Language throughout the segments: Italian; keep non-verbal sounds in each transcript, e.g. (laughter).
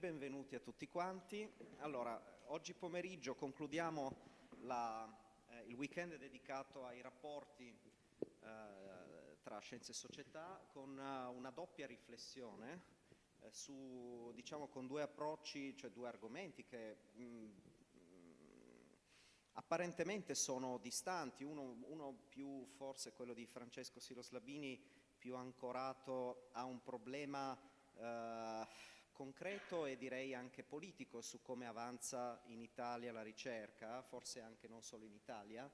benvenuti a tutti quanti. Allora, oggi pomeriggio concludiamo la, eh, il weekend dedicato ai rapporti eh, tra scienze e società con uh, una doppia riflessione eh, su, diciamo, con due approcci, cioè due argomenti che mh, mm, mh, apparentemente sono distanti, uno, uno, più forse quello di Francesco Siloslabini più ancorato a un problema eh, concreto e direi anche politico su come avanza in Italia la ricerca, forse anche non solo in Italia,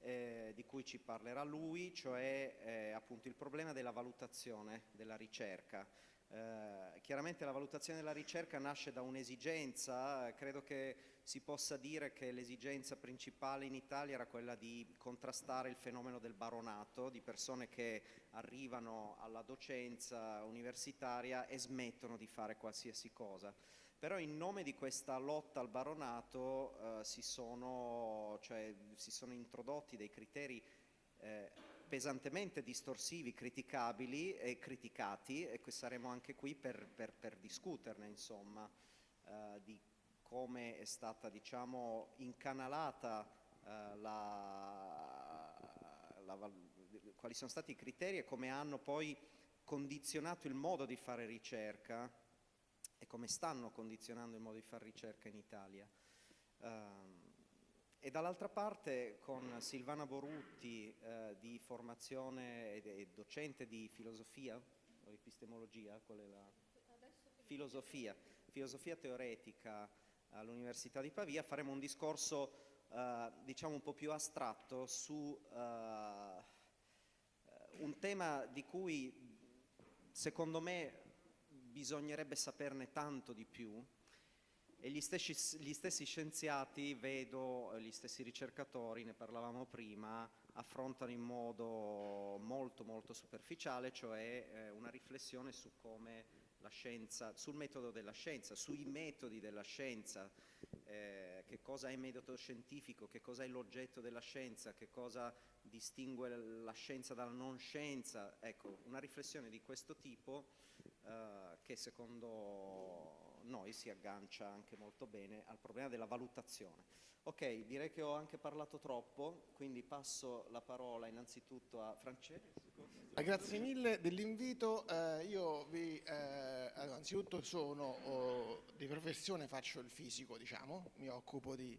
eh, di cui ci parlerà lui, cioè eh, appunto il problema della valutazione della ricerca. Eh, chiaramente la valutazione della ricerca nasce da un'esigenza, credo che si possa dire che l'esigenza principale in Italia era quella di contrastare il fenomeno del baronato, di persone che arrivano alla docenza universitaria e smettono di fare qualsiasi cosa. Però in nome di questa lotta al baronato eh, si, sono, cioè, si, sono, introdotti dei criteri eh, pesantemente distorsivi, criticabili e criticati e saremo anche qui per, per, per discuterne insomma eh, di come è stata diciamo incanalata eh, la, la, quali sono stati i criteri e come hanno poi condizionato il modo di fare ricerca e come stanno condizionando il modo di fare ricerca in Italia. Um, e dall'altra parte con Silvana Borutti eh, di formazione e, docente di filosofia o epistemologia, qual è la? Filosofia, filosofia teoretica all'Università di Pavia, faremo un discorso eh, diciamo un po' più astratto su eh, un tema di cui secondo me bisognerebbe saperne tanto di più e gli stessi, gli stessi, scienziati, vedo, gli stessi ricercatori, ne parlavamo prima, affrontano in modo molto molto superficiale, cioè eh, una riflessione su come la scienza, sul metodo della scienza, sui metodi della scienza, eh, che cosa è metodo scientifico, che cosa è l'oggetto della scienza, che cosa distingue la scienza dalla non scienza, ecco, una riflessione di questo tipo eh, che secondo noi si aggancia anche molto bene al problema della valutazione. Ok, direi che ho anche parlato troppo, quindi passo la parola innanzitutto a Francesco. Ah, grazie mille dell'invito, eh, io vi, eh, anzitutto sono oh, di professione, faccio il fisico diciamo, mi occupo di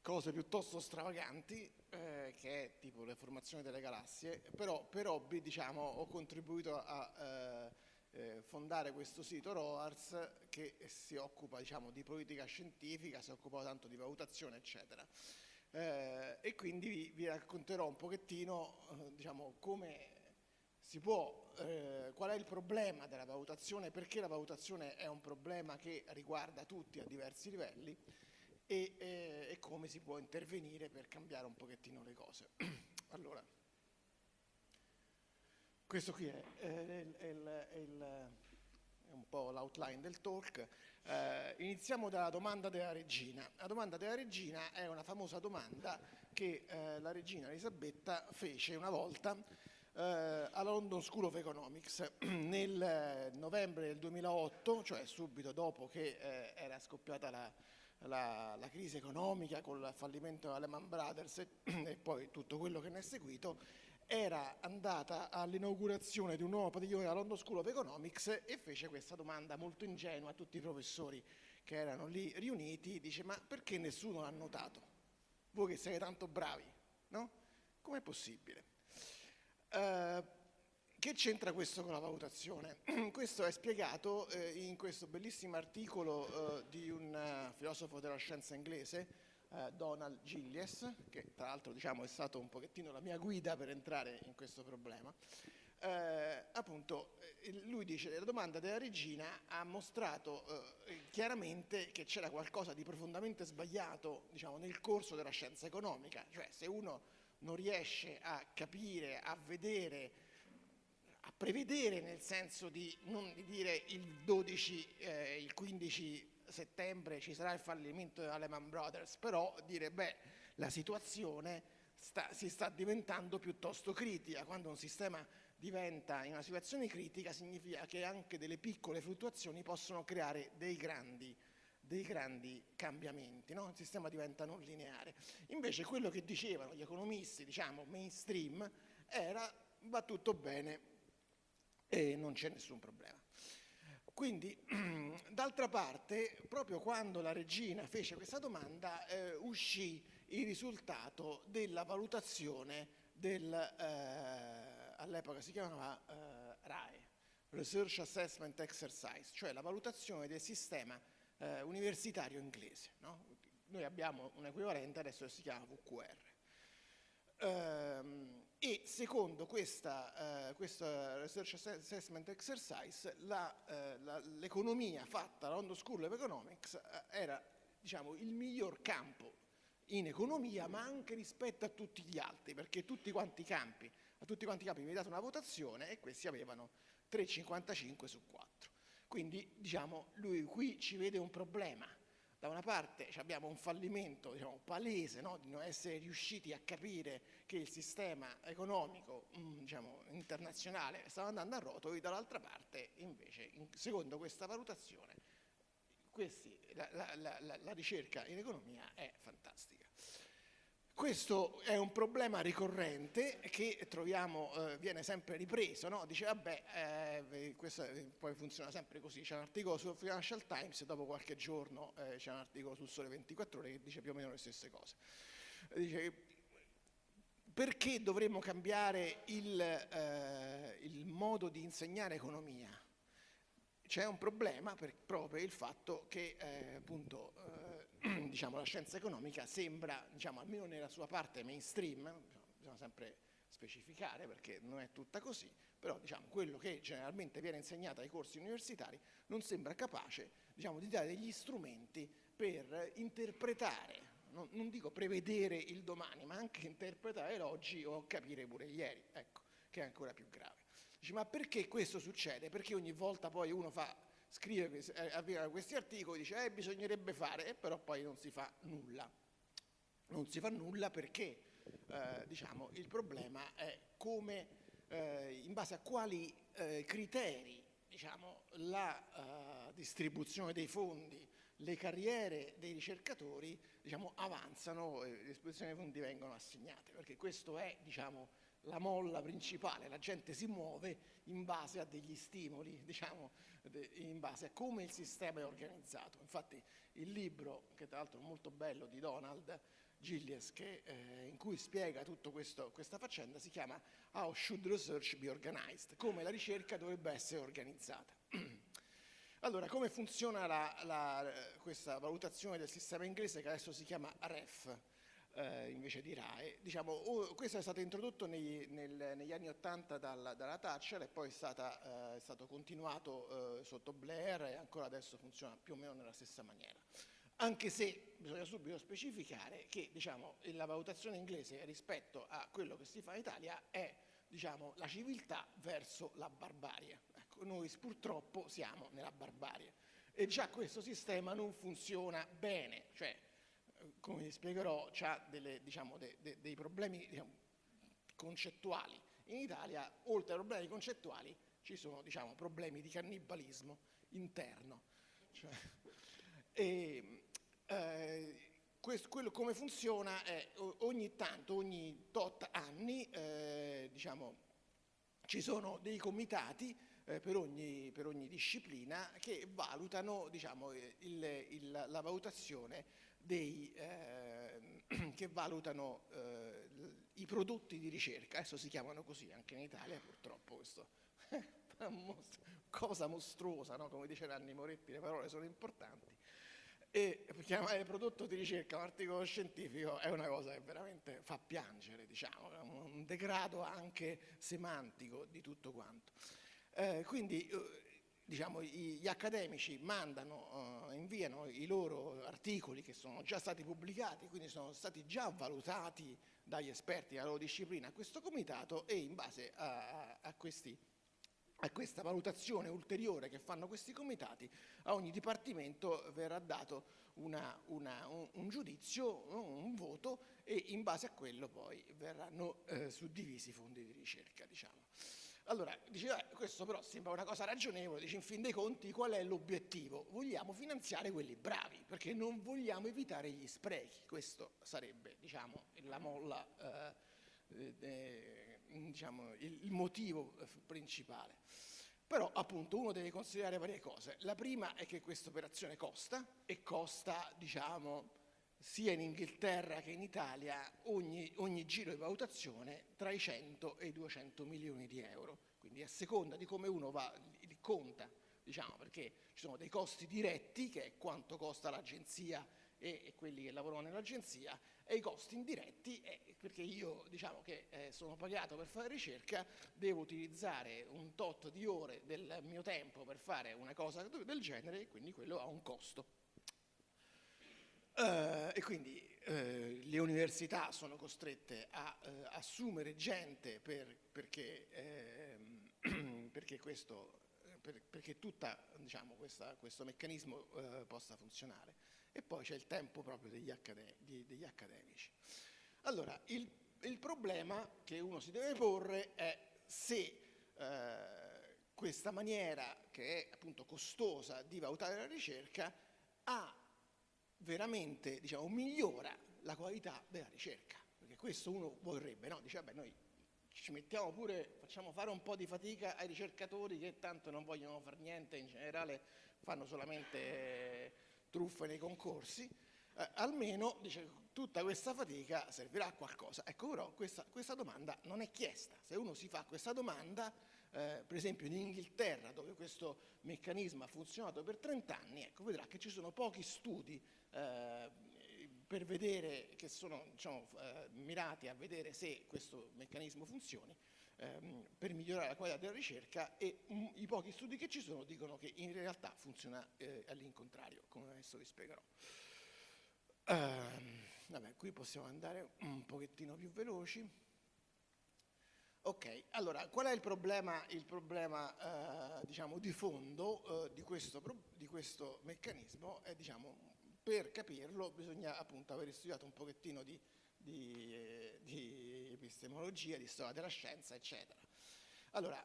cose piuttosto stravaganti, eh, che è tipo le formazioni delle galassie, però per hobby diciamo, ho contribuito a eh, eh, fondare questo sito ROARS che si occupa diciamo, di politica scientifica, si occupa tanto di valutazione eccetera. Eh, e quindi vi, vi, racconterò un pochettino eh, diciamo, come si può, eh, qual è il problema della valutazione, perché la valutazione è un problema che riguarda tutti a diversi livelli e, eh, e come si può intervenire per cambiare un pochettino le cose. (clears throat) allora, questo qui è, è, è, è un po' l'outline del talk. Eh, iniziamo dalla domanda della regina. La domanda della regina è una famosa domanda che eh, la regina Elisabetta fece una volta eh, alla London School of Economics (clears throat) nel novembre del 2008, cioè subito dopo che eh, era scoppiata la, la, la, crisi economica con il fallimento della Lehman Brothers e, (clears throat) e poi tutto quello che ne è seguito, era andata all'inaugurazione di un nuovo padiglione alla London School of Economics e fece questa domanda molto ingenua a tutti i professori che erano lì riuniti, dice ma perché nessuno l'ha notato? Voi che siete tanto bravi, no? Com'è possibile? Uh, che c'entra questo con la valutazione? (clears throat) questo è spiegato eh, in questo bellissimo articolo eh, di un uh, filosofo della scienza inglese, eh, Donald Gillies, che tra l'altro diciamo, è stato un pochettino la mia guida per entrare in questo problema. Eh, appunto, lui dice che la domanda della regina ha mostrato eh, chiaramente che c'era qualcosa di profondamente sbagliato diciamo, nel corso della scienza economica, cioè se uno non riesce a capire, a vedere, a prevedere nel senso di non di dire il 12, eh, il 15 settembre ci sarà il fallimento della Lehman Brothers, però dire beh la situazione sta, si sta diventando piuttosto critica quando un sistema di diventa in una situazione critica significa che anche delle piccole fluttuazioni possono creare dei grandi, dei grandi cambiamenti, no? il sistema diventa non lineare. Invece quello che dicevano gli economisti, diciamo mainstream, era va tutto bene e non c'è nessun problema. Quindi, (clears throat) d'altra parte, proprio quando la regina fece questa domanda, eh, uscì il risultato della valutazione del... Eh, all'epoca si chiamava eh, RAE, Research Assessment Exercise, cioè la valutazione del sistema eh, universitario inglese. No? Noi abbiamo un equivalente, adesso si chiama VQR. Ehm, e secondo questa, eh, questa, Research Assessment Exercise eh, l'economia fatta alla London School of Economics eh, era diciamo, il miglior campo in economia ma anche rispetto a tutti gli altri perché tutti quanti campi a tutti quanti i capi viene data una votazione e questi avevano 3,55 su 4. Quindi diciamo, lui qui ci vede un problema. Da una parte abbiamo un fallimento diciamo, palese no? di non essere riusciti a capire che il sistema economico mh, diciamo, internazionale stava andando a rotoli, dall'altra parte invece, in, secondo questa valutazione, questi, la, la, la, la ricerca in economia è fantastica. Questo è un problema ricorrente che troviamo, eh, viene sempre ripreso, no? dice vabbè, eh, questo eh, poi funziona sempre così, c'è un articolo sul Financial Times e dopo qualche giorno eh, c'è un articolo sul Sole 24 Ore che dice più o meno le stesse cose. Dice, perché dovremmo cambiare il, eh, il modo di insegnare economia? C'è un problema per proprio il fatto che eh, appunto (clears throat) diciamo, la scienza economica sembra, diciamo, almeno nella sua parte mainstream, bisogna sempre specificare perché non è tutta così, però diciamo, quello che generalmente viene insegnato ai corsi universitari non sembra capace diciamo, di dare degli strumenti per interpretare, non, non, dico prevedere il domani, ma anche interpretare l'oggi o capire pure ieri, ecco, che è ancora più grave. Dici, ma perché questo succede? Perché ogni volta poi uno fa scrive eh, questi articoli, dice eh, bisognerebbe fare, però poi non si fa nulla. Non si fa nulla perché eh, diciamo, il problema è come, eh, in base a quali eh, criteri diciamo, la uh, distribuzione dei fondi, le carriere dei ricercatori diciamo, avanzano e le distribuzioni dei fondi vengono assegnate, perché questo è diciamo, la molla principale, la gente si muove in base a degli stimoli, (laughs) diciamo, in base a come il sistema è organizzato. Infatti il libro, che tra l'altro è molto bello, di Donald Gillies, che, eh, in cui spiega tutta questa faccenda, si chiama How Should Research Be Organized? Come la ricerca dovrebbe essere organizzata. (clears throat) Allora, come funziona la, la, questa valutazione del sistema inglese che adesso si chiama REF? Eh, invece di RAE. Diciamo, oh, questo è stato introdotto nei, nel, negli anni Ottanta dalla, dalla, Thatcher e poi è, stata, eh, è stato continuato eh, sotto Blair e ancora adesso funziona più o meno nella stessa maniera. Anche se bisogna subito specificare che diciamo, la valutazione inglese rispetto a quello che si fa in Italia è diciamo, la civiltà verso la barbarie. Ecco, noi purtroppo siamo nella barbarie e già questo sistema non funziona bene, cioè come vi spiegherò, ha diciamo, de, de, dei problemi diciamo, concettuali. In Italia, oltre ai problemi concettuali, ci sono diciamo, problemi di cannibalismo interno. Cioè, (laughs) e, eh, questo, quello, come funziona è ogni tanto, ogni tot anni, eh, diciamo, ci sono dei comitati eh, per, ogni, per, ogni, disciplina che valutano diciamo, il, il, la valutazione dei, eh, (clears throat) che valutano eh, i prodotti di ricerca, adesso si chiamano così anche in Italia purtroppo questo (laughs) cosa mostruosa, no? come dice Nanni Moretti, le parole sono importanti, e chiamare prodotto di ricerca un articolo scientifico è una cosa che veramente fa piangere, diciamo, è un degrado anche semantico di tutto quanto. Eh, quindi eh, diciamo, gli accademici mandano, uh, inviano i loro articoli che sono già stati pubblicati, quindi sono stati già valutati dagli esperti della loro disciplina a questo comitato e in base a, a, questi, a questa valutazione ulteriore che fanno questi comitati, a ogni dipartimento verrà dato una, una, un, un, giudizio, un voto e in base a quello poi verranno eh, suddivisi i fondi di ricerca. Diciamo. Allora, dici, eh, questo però sembra una cosa ragionevole, dici in fin dei conti qual è l'obiettivo? Vogliamo finanziare quelli bravi, perché non vogliamo evitare gli sprechi, questo sarebbe diciamo, la molla, eh, eh, diciamo, il, il motivo eh, principale. Però appunto uno deve considerare varie cose. La prima è che questa operazione costa e costa, diciamo, sia in Inghilterra che in Italia ogni, ogni, giro di valutazione tra i 100 e i 200 milioni di euro. Quindi a seconda di come uno va, li conta, diciamo, perché ci sono dei costi diretti, che è quanto costa l'agenzia e, e, quelli che lavorano nell'agenzia, e i costi indiretti, è perché io diciamo che eh, sono pagato per fare ricerca, devo utilizzare un tot di ore del mio tempo per fare una cosa del genere e quindi quello ha un costo. Uh, e quindi uh, le università sono costrette a uh, assumere gente per, perché, ehm, (clears throat) perché, questo, per, perché tutta, diciamo, questa, questo meccanismo possa funzionare. E poi c'è il tempo proprio degli, accade degli accademici. Allora, il, il, problema che uno si deve porre è se questa maniera, che è appunto costosa di valutare la ricerca, ha veramente diciamo, migliora la qualità della ricerca, perché questo uno vorrebbe, no? dice vabbè noi ci mettiamo pure, facciamo fare un po' di fatica ai ricercatori che tanto non vogliono fare niente, in generale fanno solamente eh, truffe nei concorsi, eh, almeno dice, tutta questa fatica servirà a qualcosa. Ecco però questa, questa domanda non è chiesta, se uno si fa questa domanda eh, per esempio in Inghilterra dove questo meccanismo ha funzionato per 30 anni, ecco, vedrà che ci sono pochi studi eh, per vedere, che sono diciamo, eh, mirati a vedere se questo meccanismo funzioni, ehm, per migliorare la qualità della ricerca e um, i pochi studi che ci sono dicono che in realtà funziona eh, all'incontrario, come adesso vi spiegherò. Uh, vabbè, qui possiamo andare un pochettino più veloci. Ok, allora qual è il problema, il problema uh, diciamo, di fondo uh, di, questo, di, questo, meccanismo? È diciamo, per capirlo bisogna appunto aver studiato un pochettino di, di, eh, di epistemologia, di storia della scienza, eccetera. Allora,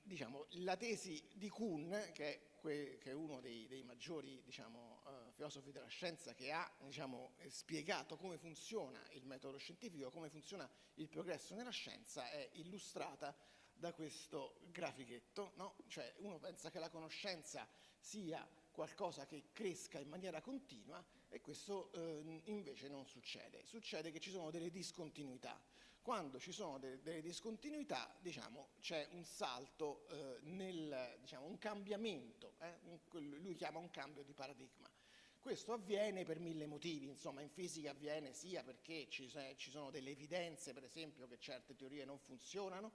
diciamo, la tesi di Kuhn, che è, che è uno dei, dei maggiori diciamo, uh, filosofi della scienza che ha diciamo, spiegato come funziona il metodo scientifico, come funziona il progresso nella scienza, è illustrata da questo grafichetto. No? Cioè, uno pensa che la conoscenza sia qualcosa che cresca in maniera continua e questo eh, invece non succede. Succede che ci sono delle discontinuità. Quando ci sono de delle discontinuità, diciamo, c'è un salto eh, nel, diciamo, un cambiamento, eh? un, lui chiama un cambio di paradigma. Questo avviene per mille motivi, insomma in fisica avviene sia perché ci, ci sono delle evidenze, per esempio, che certe teorie non funzionano,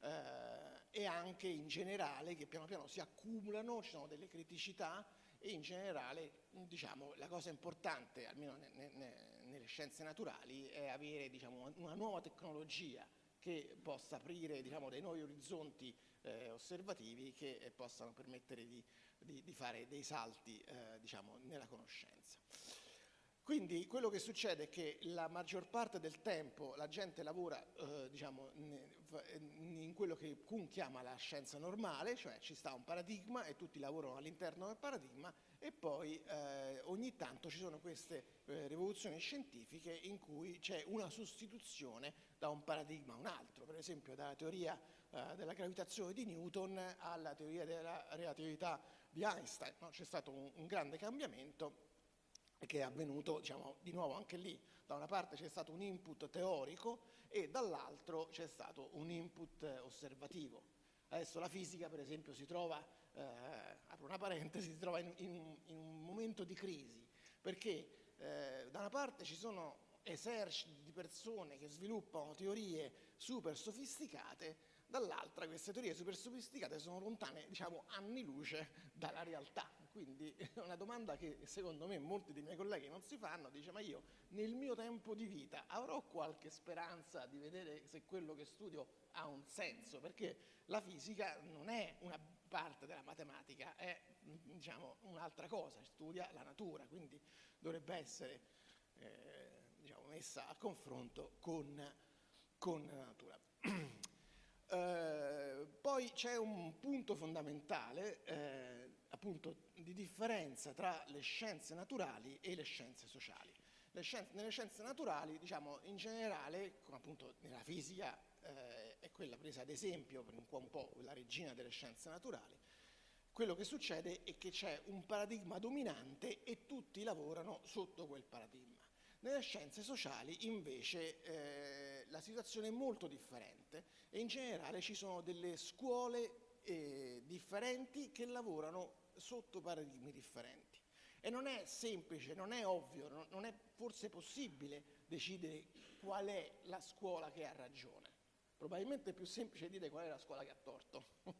eh, e anche in generale che piano piano si accumulano, ci sono delle criticità e in generale diciamo, la cosa importante, almeno ne, ne, nelle scienze naturali, è avere diciamo, una nuova tecnologia che possa aprire diciamo, dei nuovi orizzonti eh, osservativi che eh, possano permettere di, di, di, fare dei salti eh, diciamo, nella conoscenza. Quindi quello che succede è che la maggior parte del tempo la gente lavora eh, diciamo, in quello che Kuhn chiama la scienza normale, cioè ci sta un paradigma e tutti lavorano all'interno del paradigma e poi eh, ogni tanto ci sono queste eh, rivoluzioni scientifiche in cui c'è una sostituzione da un paradigma a un altro, per esempio dalla teoria eh, della gravitazione di Newton alla teoria della relatività di Einstein. No? C'è stato un, un grande cambiamento che è avvenuto diciamo, di nuovo anche lì. Da una parte c'è stato un input teorico e dall'altro c'è stato un input osservativo. Adesso la fisica per esempio si trova, eh, apro una parentesi, si trova in, in, in, un momento di crisi perché eh, da una parte ci sono eserciti di persone che sviluppano teorie super sofisticate, dall'altra queste teorie super sofisticate sono lontane diciamo, anni luce dalla realtà. Quindi è (laughs) una domanda che secondo me molti dei miei colleghi non si fanno, dice ma io nel mio tempo di vita avrò qualche speranza di vedere se quello che studio ha un senso, perché la fisica non è una parte della matematica, è diciamo, un'altra cosa, studia la natura, quindi dovrebbe essere eh, diciamo, messa a confronto con, con la natura. (clears throat) Eh, poi c'è un punto fondamentale, eh, appunto, di differenza tra le scienze naturali e le scienze sociali. Le scienze, nelle scienze naturali, diciamo, in generale, come appunto nella fisica eh, è quella presa ad esempio, per un po', un po' la regina delle scienze naturali, quello che succede è che c'è un paradigma dominante e tutti lavorano sotto quel paradigma. Nelle scienze sociali invece eh, la situazione è molto differente e in generale ci sono delle scuole eh, differenti che lavorano sotto paradigmi differenti. E non è semplice, non è ovvio, non è forse possibile decidere qual è la scuola che ha ragione. Probabilmente è più semplice dire qual è la scuola che ha torto, (laughs)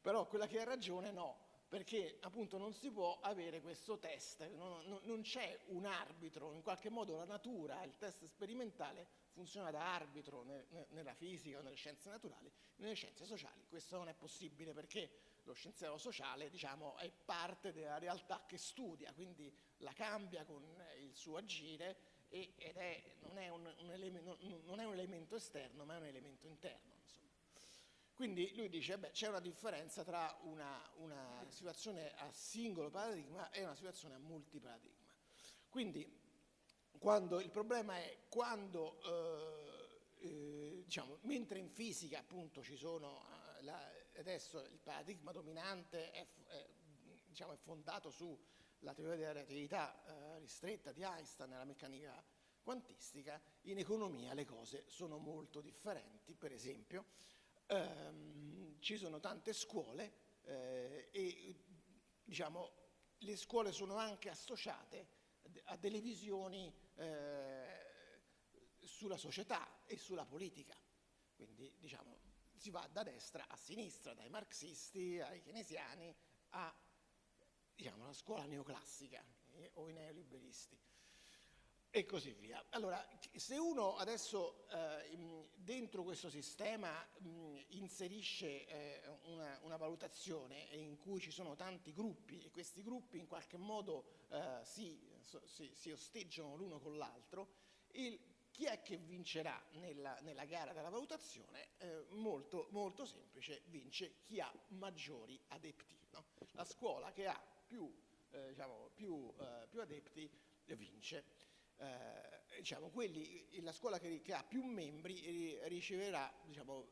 però quella che ha ragione no, perché appunto non si può avere questo test, non, non, non c'è un arbitro, in qualche modo la natura, il test sperimentale funziona da arbitro ne, ne, nella fisica o nelle scienze naturali, nelle scienze sociali. Questo non è possibile perché lo scienziato sociale diciamo, è parte della realtà che studia, quindi la cambia con il suo agire ed è, non, è un, un elemento, non, è un, elemento esterno ma è un elemento interno. Quindi lui dice che c'è una differenza tra una, una, situazione a singolo paradigma e una situazione a multiparadigma. Quindi quando, il problema è quando, eh, eh, diciamo, mentre in fisica appunto ci sono, eh, la, adesso il paradigma dominante è, è, diciamo, è fondato sulla teoria della relatività eh, ristretta di Einstein nella meccanica quantistica, in economia le cose sono molto differenti, per esempio ehm, ci sono tante scuole eh, e diciamo, le scuole sono anche associate a delle visioni eh, sulla società e sulla politica. Quindi diciamo, si va da destra a sinistra, dai marxisti ai keynesiani a diciamo, la scuola neoclassica eh, o i neoliberisti e così via. Allora, se uno adesso eh, dentro questo sistema mh, inserisce eh, una, una, valutazione in cui ci sono tanti gruppi e questi gruppi in qualche modo eh, si, si, si, osteggiano l'uno con l'altro, chi è che vincerà nella, nella gara della valutazione? Eh, molto, molto, semplice, vince chi ha maggiori adepti. No? La scuola che ha più, eh, diciamo, più, eh, più adepti vince eh, diciamo, quelli, la scuola che, che, ha più membri riceverà diciamo,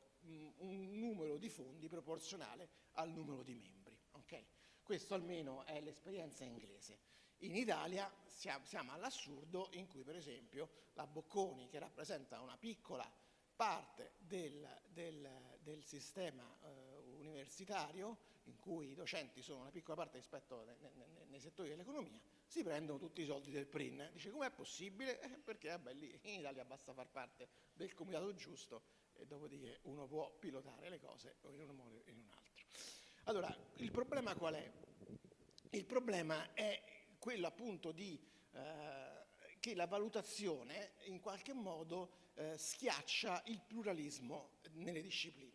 un numero di fondi proporzionale al numero di membri. Okay? Questo almeno è l'esperienza inglese. In Italia siamo, all'assurdo in cui per esempio la Bocconi che rappresenta una piccola parte del, del, del sistema eh, universitario in cui i docenti sono una piccola parte rispetto nei, nei, nei settori dell'economia si prendono tutti i soldi del PRIN. Dice com'è possibile? (laughs) Eh, perché vabbè, lì in Italia basta far parte del comitato giusto e dopodiché uno può pilotare le cose in un modo o in un altro. Allora, il problema qual è? Il problema è quello appunto di eh, che la valutazione in qualche modo eh, schiaccia il pluralismo nelle discipline.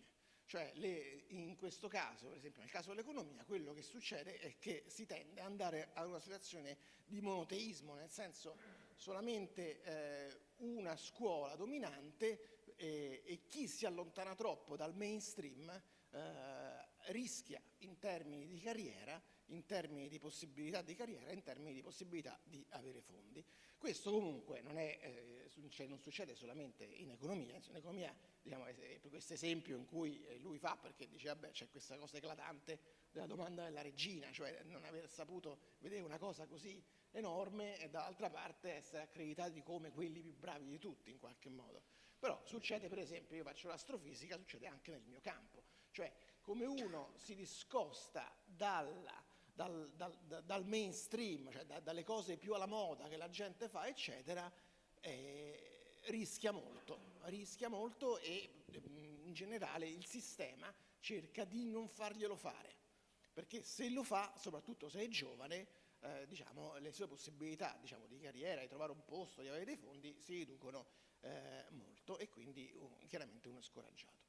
Cioè le, in questo caso, per esempio nel caso dell'economia, quello che succede è che si tende ad andare a una situazione di monoteismo, nel senso solamente eh, una scuola dominante eh, e chi si allontana troppo dal mainstream eh, rischia in termini di carriera, in termini di possibilità di carriera, in termini di possibilità di avere fondi. Questo comunque non, è, eh, cioè non succede solamente in economia, in economia diciamo, questo esempio in cui eh, lui fa perché dice vabbè c'è questa cosa eclatante della domanda della regina, cioè non aver saputo vedere una cosa così enorme e dall'altra parte essere accreditati come quelli più bravi di tutti in qualche modo. Però succede per esempio, io faccio l'astrofisica, succede anche nel mio campo, cioè come uno si discosta dalla dal, dal, dal mainstream, cioè da, dalle cose più alla moda che la gente fa, eccetera, eh, rischia molto, rischia molto e mm, in generale il sistema cerca di non farglielo fare, perché se lo fa, soprattutto se è giovane, eh, diciamo, le sue possibilità diciamo, di carriera, di trovare un posto, di avere dei fondi si riducono eh, molto e quindi uh, chiaramente uno è scoraggiato.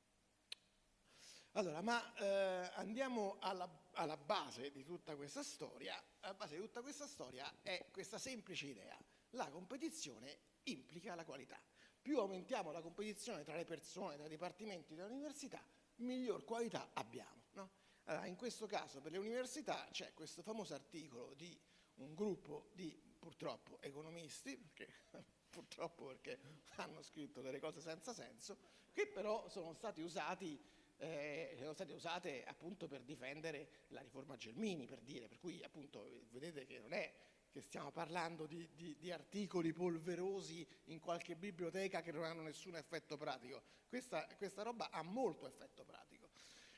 Allora, ma eh, andiamo alla, alla, base di tutta questa storia. La base di tutta questa storia è questa semplice idea. La competizione implica la qualità. Più aumentiamo la competizione tra le persone, tra i dipartimenti dell'università, miglior qualità abbiamo. No? Allora, in questo caso per le università c'è questo famoso articolo di un gruppo di purtroppo economisti, perché, (laughs) purtroppo perché hanno scritto delle cose senza senso, che però sono stati usati eh, sono state usate appunto per difendere la riforma Gelmini, per dire, per cui appunto vedete che non è che stiamo parlando di, di, di, articoli polverosi in qualche biblioteca che non hanno nessun effetto pratico. Questa, questa roba ha molto effetto pratico,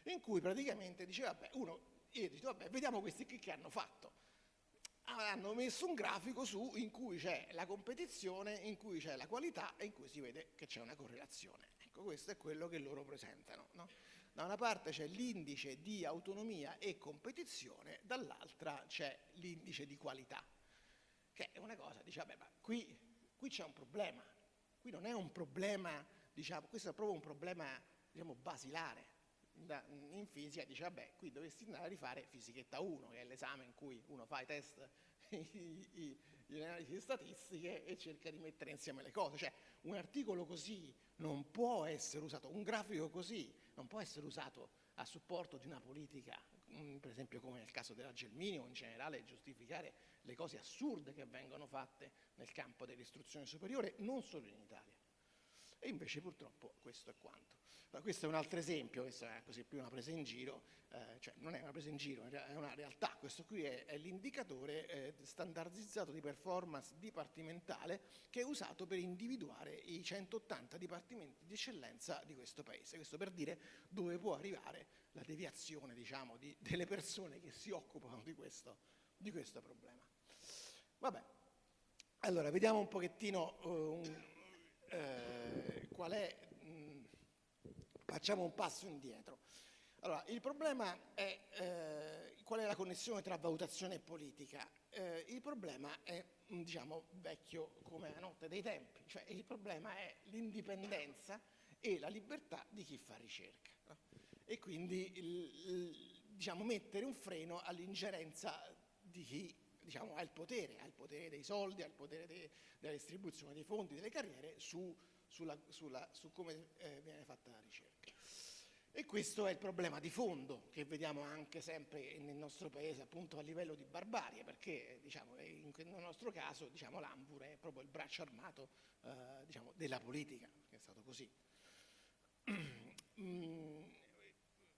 in cui praticamente dice, vabbè, uno, io dico, vabbè, vediamo questi qui che hanno fatto. Hanno messo un grafico su in cui c'è la competizione, in cui c'è la qualità e in cui si vede che c'è una correlazione. Ecco, questo è quello che loro presentano. No? Da una parte c'è l'indice di autonomia e competizione, dall'altra c'è l'indice di qualità, che è una cosa, vabbè, ma qui, qui c'è un problema, qui non è un problema, diciamo, questo è proprio un problema, diciamo, basilare. Da, in fisica dice, vabbè, qui dovresti andare a rifare fisichetta 1, che è l'esame in cui uno fa i test, (laughs) i, le analisi statistiche e cerca di mettere insieme le cose. Cioè, un articolo così non può essere usato, un grafico così non può essere usato a supporto di una politica, mm, per esempio come nel caso della Gelmini o in generale giustificare le cose assurde che vengono fatte nel campo dell'istruzione superiore, non solo in Italia. E invece purtroppo questo è quanto. Questo è un altro esempio, questa è così più una presa in giro, eh, cioè non è una presa in giro, è una realtà. Questo qui è, è l'indicatore eh, standardizzato di performance dipartimentale che è usato per individuare i 180 dipartimenti di eccellenza di questo paese. Questo per dire dove può arrivare la deviazione diciamo, di, delle persone che si occupano di questo, di questo problema. Vabbè, allora vediamo un pochettino uh, uh, qual è Facciamo un passo indietro. Allora, il problema è eh, qual è la connessione tra valutazione e politica. Eh, il problema è, diciamo, vecchio come la notte dei tempi, cioè il problema è l'indipendenza e la libertà di chi fa ricerca. No? E quindi, il, il, diciamo, mettere un freno all'ingerenza di chi diciamo, ha il potere, ha il potere dei soldi, ha il potere de, della distribuzione dei fondi, delle carriere su sulla, sulla, su come eh, viene fatta la ricerca. E questo è il problema di fondo che vediamo anche sempre nel nostro paese appunto a livello di barbarie, perché diciamo, in, nel nostro caso diciamo, l'Ambur è proprio il braccio armato eh, diciamo, della politica, che è stato così. mm,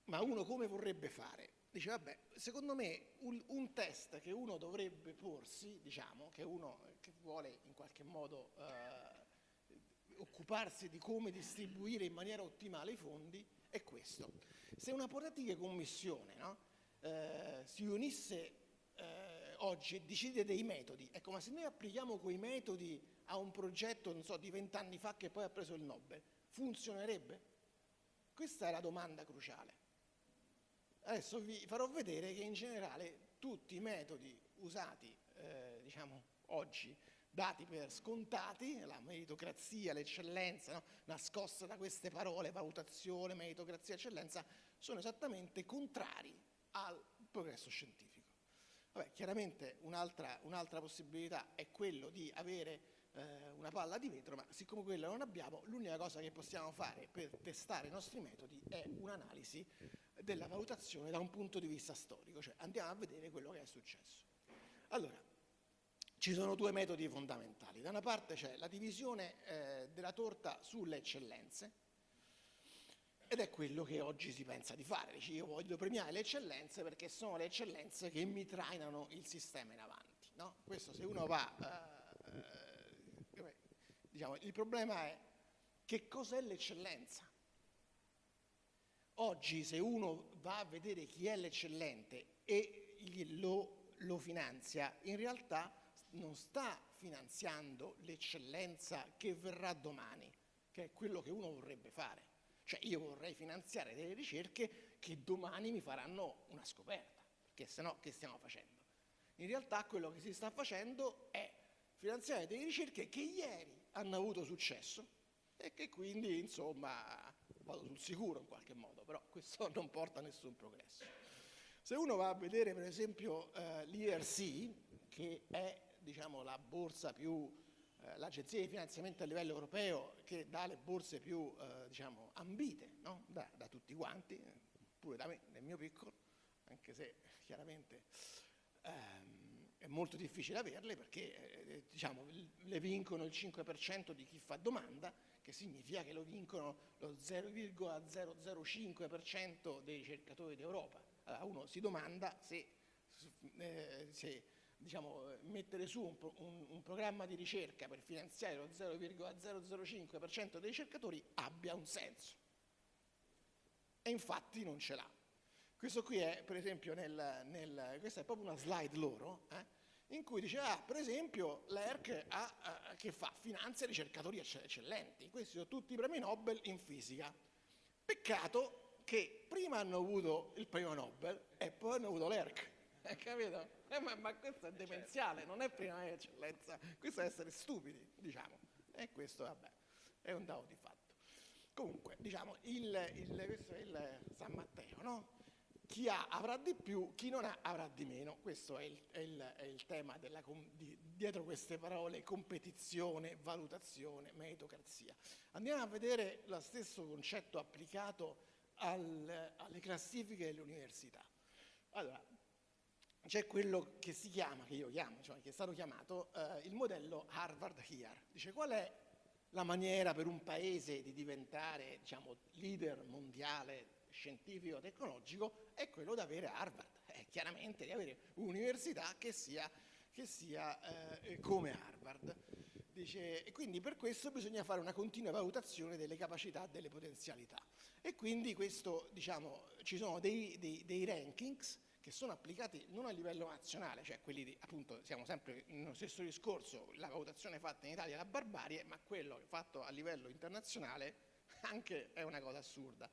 ma uno come vorrebbe fare? Dice, vabbè, secondo me un, un, test che uno dovrebbe porsi, diciamo, che uno che vuole in qualche modo eh, occuparsi di come distribuire in maniera ottimale i fondi è questo. Se una politica commissione no, eh, si unisse eh, oggi e decide dei metodi, ecco, ma se noi applichiamo quei metodi a un progetto, non so, di vent'anni fa che poi ha preso il Nobel, funzionerebbe? Questa è la domanda cruciale. Adesso vi farò vedere che in generale tutti i metodi usati, eh, diciamo, oggi dati per scontati, la meritocrazia, l'eccellenza, no? nascosta da queste parole, valutazione, meritocrazia, eccellenza, sono esattamente contrari al progresso scientifico. Vabbè, chiaramente un'altra, un'altra possibilità è quello di avere eh, una palla di vetro, ma siccome quella non abbiamo, l'unica cosa che possiamo fare per testare i nostri metodi è un'analisi della valutazione da un punto di vista storico, cioè andiamo a vedere quello che è successo. Allora, ci sono due metodi fondamentali. Da una parte c'è la divisione eh, della torta sulle eccellenze ed è quello che oggi si pensa di fare. Dice io voglio premiare le eccellenze perché sono le eccellenze che mi trainano il sistema in avanti. No? Questo se uno va... Eh, eh, diciamo, il problema è che cos'è l'eccellenza? Oggi se uno va a vedere chi è l'eccellente e lo, lo finanzia, in realtà non sta finanziando l'eccellenza che verrà domani, che è quello che uno vorrebbe fare. Cioè io vorrei finanziare delle ricerche che domani mi faranno una scoperta, perché se no che stiamo facendo? In realtà quello che si sta facendo è finanziare delle ricerche che ieri hanno avuto successo e che quindi insomma vado sul sicuro in qualche modo, però questo (laughs) non porta a nessun progresso. Se uno va a vedere per esempio eh, l'IRC, che è diciamo, la borsa più, eh, l'agenzia di finanziamento a livello europeo che dà le borse più eh, diciamo, ambite no? da, da, tutti quanti, pure da me, nel mio piccolo, anche se chiaramente ehm, è molto difficile averle perché eh, diciamo, le vincono il 5% di chi fa domanda, che significa che lo vincono lo 0,005% dei ricercatori d'Europa. Allora uno si domanda se, eh, se diciamo, mettere su un, un, un, programma di ricerca per finanziare lo 0,005% dei ricercatori abbia un senso. E infatti non ce l'ha. Questo qui è, per esempio, nel, nel, questa è proprio una slide loro, eh, in cui dice, ah, per esempio, l'ERC ha, che fa? Finanzia ricercatori eccellenti. Questi sono tutti i premi Nobel in fisica. Peccato che prima hanno avuto il premio Nobel e poi hanno avuto l'ERC. Eh, capito? Eh, ma, ma, questo è demenziale, non è prima eccellenza, questo è essere stupidi, diciamo. E questo, vabbè, è un dato di fatto. Comunque, diciamo, il, il, questo è il San Matteo, no? Chi ha avrà di più, chi non ha avrà di meno. Questo è il, è il, è tema della, di, dietro queste parole competizione, valutazione, meritocrazia. Andiamo a vedere lo stesso concetto applicato al, alle classifiche delle università. Allora, c'è quello che si chiama, che io chiamo, cioè che è stato chiamato eh, il modello Harvard HEAR. Dice qual è la maniera per un paese di diventare diciamo, leader mondiale scientifico tecnologico è quello di avere Harvard, è chiaramente di avere un'università che sia, che sia eh, come Harvard. Dice, e quindi per questo bisogna fare una continua valutazione delle capacità, delle potenzialità. E quindi questo, diciamo, ci sono dei, dei, dei rankings che sono applicati non a livello nazionale, cioè quelli di, appunto, siamo sempre nello stesso discorso, la valutazione fatta in Italia è la barbarie, ma quello fatto a livello internazionale (laughs) anche è una cosa assurda.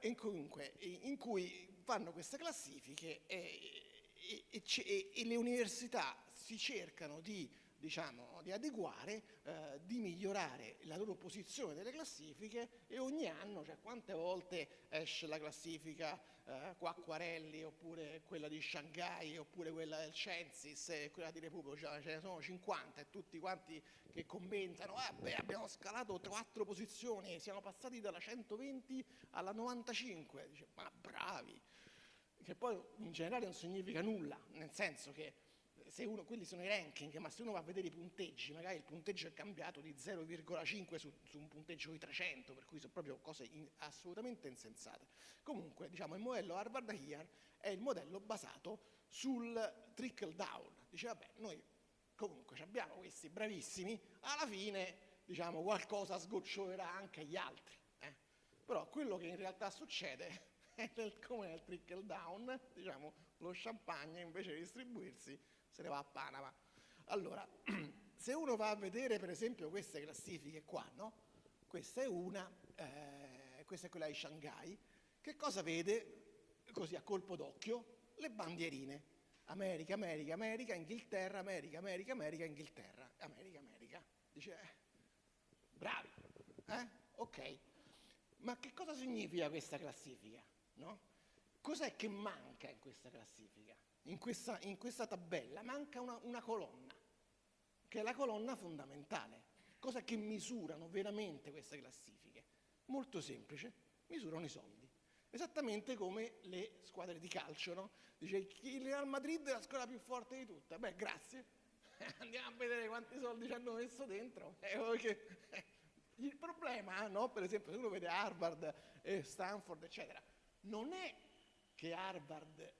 E comunque, in cui fanno queste classifiche e, e, e, e le università si cercano di diciamo, di adeguare, eh, di migliorare la loro posizione nelle classifiche e ogni anno, cioè quante volte esce la classifica eh, Quacquarelli oppure quella di Shanghai oppure quella del Censis e quella di Repubblica, cioè, ce ne sono 50 e tutti quanti che commentano, ah, beh, abbiamo scalato quattro posizioni, siamo passati dalla 120 alla 95, dice, ma bravi, che poi in generale non significa nulla, nel senso che se uno, quelli sono i ranking, ma se uno va a vedere i punteggi, magari il punteggio è cambiato di 0,5 su, su, un punteggio di 300, per cui sono proprio cose in, assolutamente insensate. Comunque, diciamo, il modello Harvard HEAR è il modello basato sul trickle down. Dice, vabbè, noi comunque abbiamo questi bravissimi, alla fine, diciamo, qualcosa sgocciolerà anche agli altri. Eh? Però quello che in realtà succede (laughs) è nel, come nel trickle down, diciamo, lo champagne invece di distribuirsi se ne va a Panama. Allora, (clears throat) se uno va a vedere per esempio queste classifiche qua, no? Questa è una, eh, questa è quella di Shanghai, che cosa vede così a colpo d'occhio? Le bandierine. America, America, America, Inghilterra, America, America, America, Inghilterra, America, America. Dice, eh, bravi, eh? Ok. Ma che cosa significa questa classifica? No? Cos'è che manca in questa classifica? In questa, in questa tabella manca una, una colonna, che è la colonna fondamentale. Cosa che misurano veramente queste classifiche? Molto semplice, misurano i soldi. Esattamente come le squadre di calcio, no? Dice il Real Madrid è la squadra più forte di tutte. Beh, grazie. (laughs) Andiamo a vedere quanti soldi ci hanno messo dentro. (laughs) il problema, no? per esempio, se uno vede Harvard, e Stanford, eccetera, non è che Harvard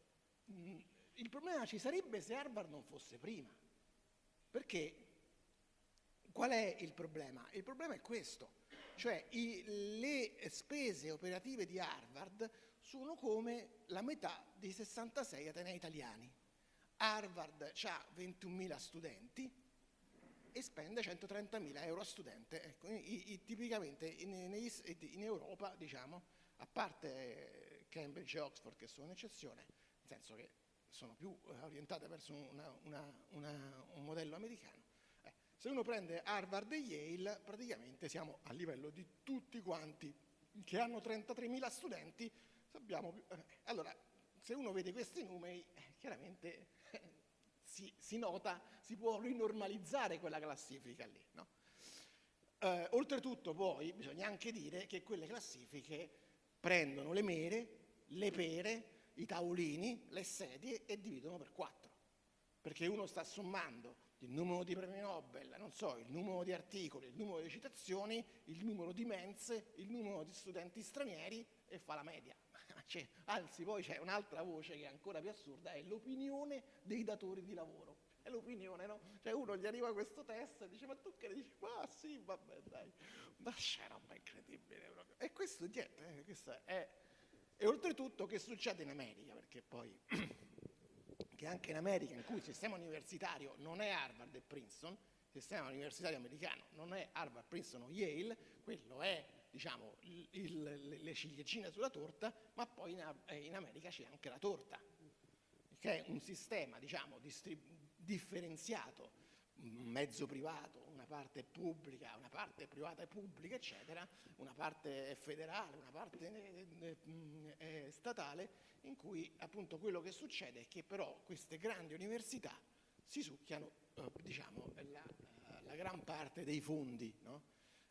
il problema ci sarebbe se Harvard non fosse prima. Perché qual è il problema? Il problema è questo, cioè i, le spese operative di Harvard sono come la metà dei 66 atenei italiani. Harvard ha 21.000 studenti e spende 130.000 euro a studente. Ecco, i, i, tipicamente in, in, Europa, diciamo, a parte Cambridge e Oxford che sono un'eccezione, nel senso che sono più eh, orientate verso una, una, una, un modello americano. Eh, se uno prende Harvard e Yale, praticamente siamo a livello di tutti quanti che hanno 33.000 studenti. Sappiamo, eh, allora, se uno vede questi numeri, eh, chiaramente si, si nota, si può rinormalizzare quella classifica lì. No? Eh, oltretutto poi bisogna anche dire che quelle classifiche prendono le mere, le pere, i tavolini, le sedie e dividono per quattro, perché uno sta sommando il numero di premi Nobel, non so, il numero di articoli, il numero di citazioni, il numero di mense, il numero di studenti stranieri e fa la media. (laughs) Cioè, anzi, poi c'è un'altra voce che è ancora più assurda, è l'opinione dei datori di lavoro. È l'opinione, no? Cioè uno gli arriva questo test e dice, ma tu che ne dici? Ma sì, vabbè, dai. Ma c'è roba incredibile proprio. E questo, niente, eh, questo è... E oltretutto che succede in America? Perché poi (clears throat) che anche in America, in cui il sistema universitario non è Harvard e Princeton, il sistema universitario americano non è Harvard, Princeton o Yale, quello è diciamo, il, il, le ciliegine sulla torta, ma poi in, eh, in America c'è anche la torta, che è un sistema diciamo, differenziato, mezzo privato, parte pubblica, una parte privata e pubblica, eccetera, una parte federale, una parte eh, eh, eh statale, in cui appunto quello che succede è che però queste grandi università si succhiano eh, diciamo, la, la, gran parte dei fondi, no?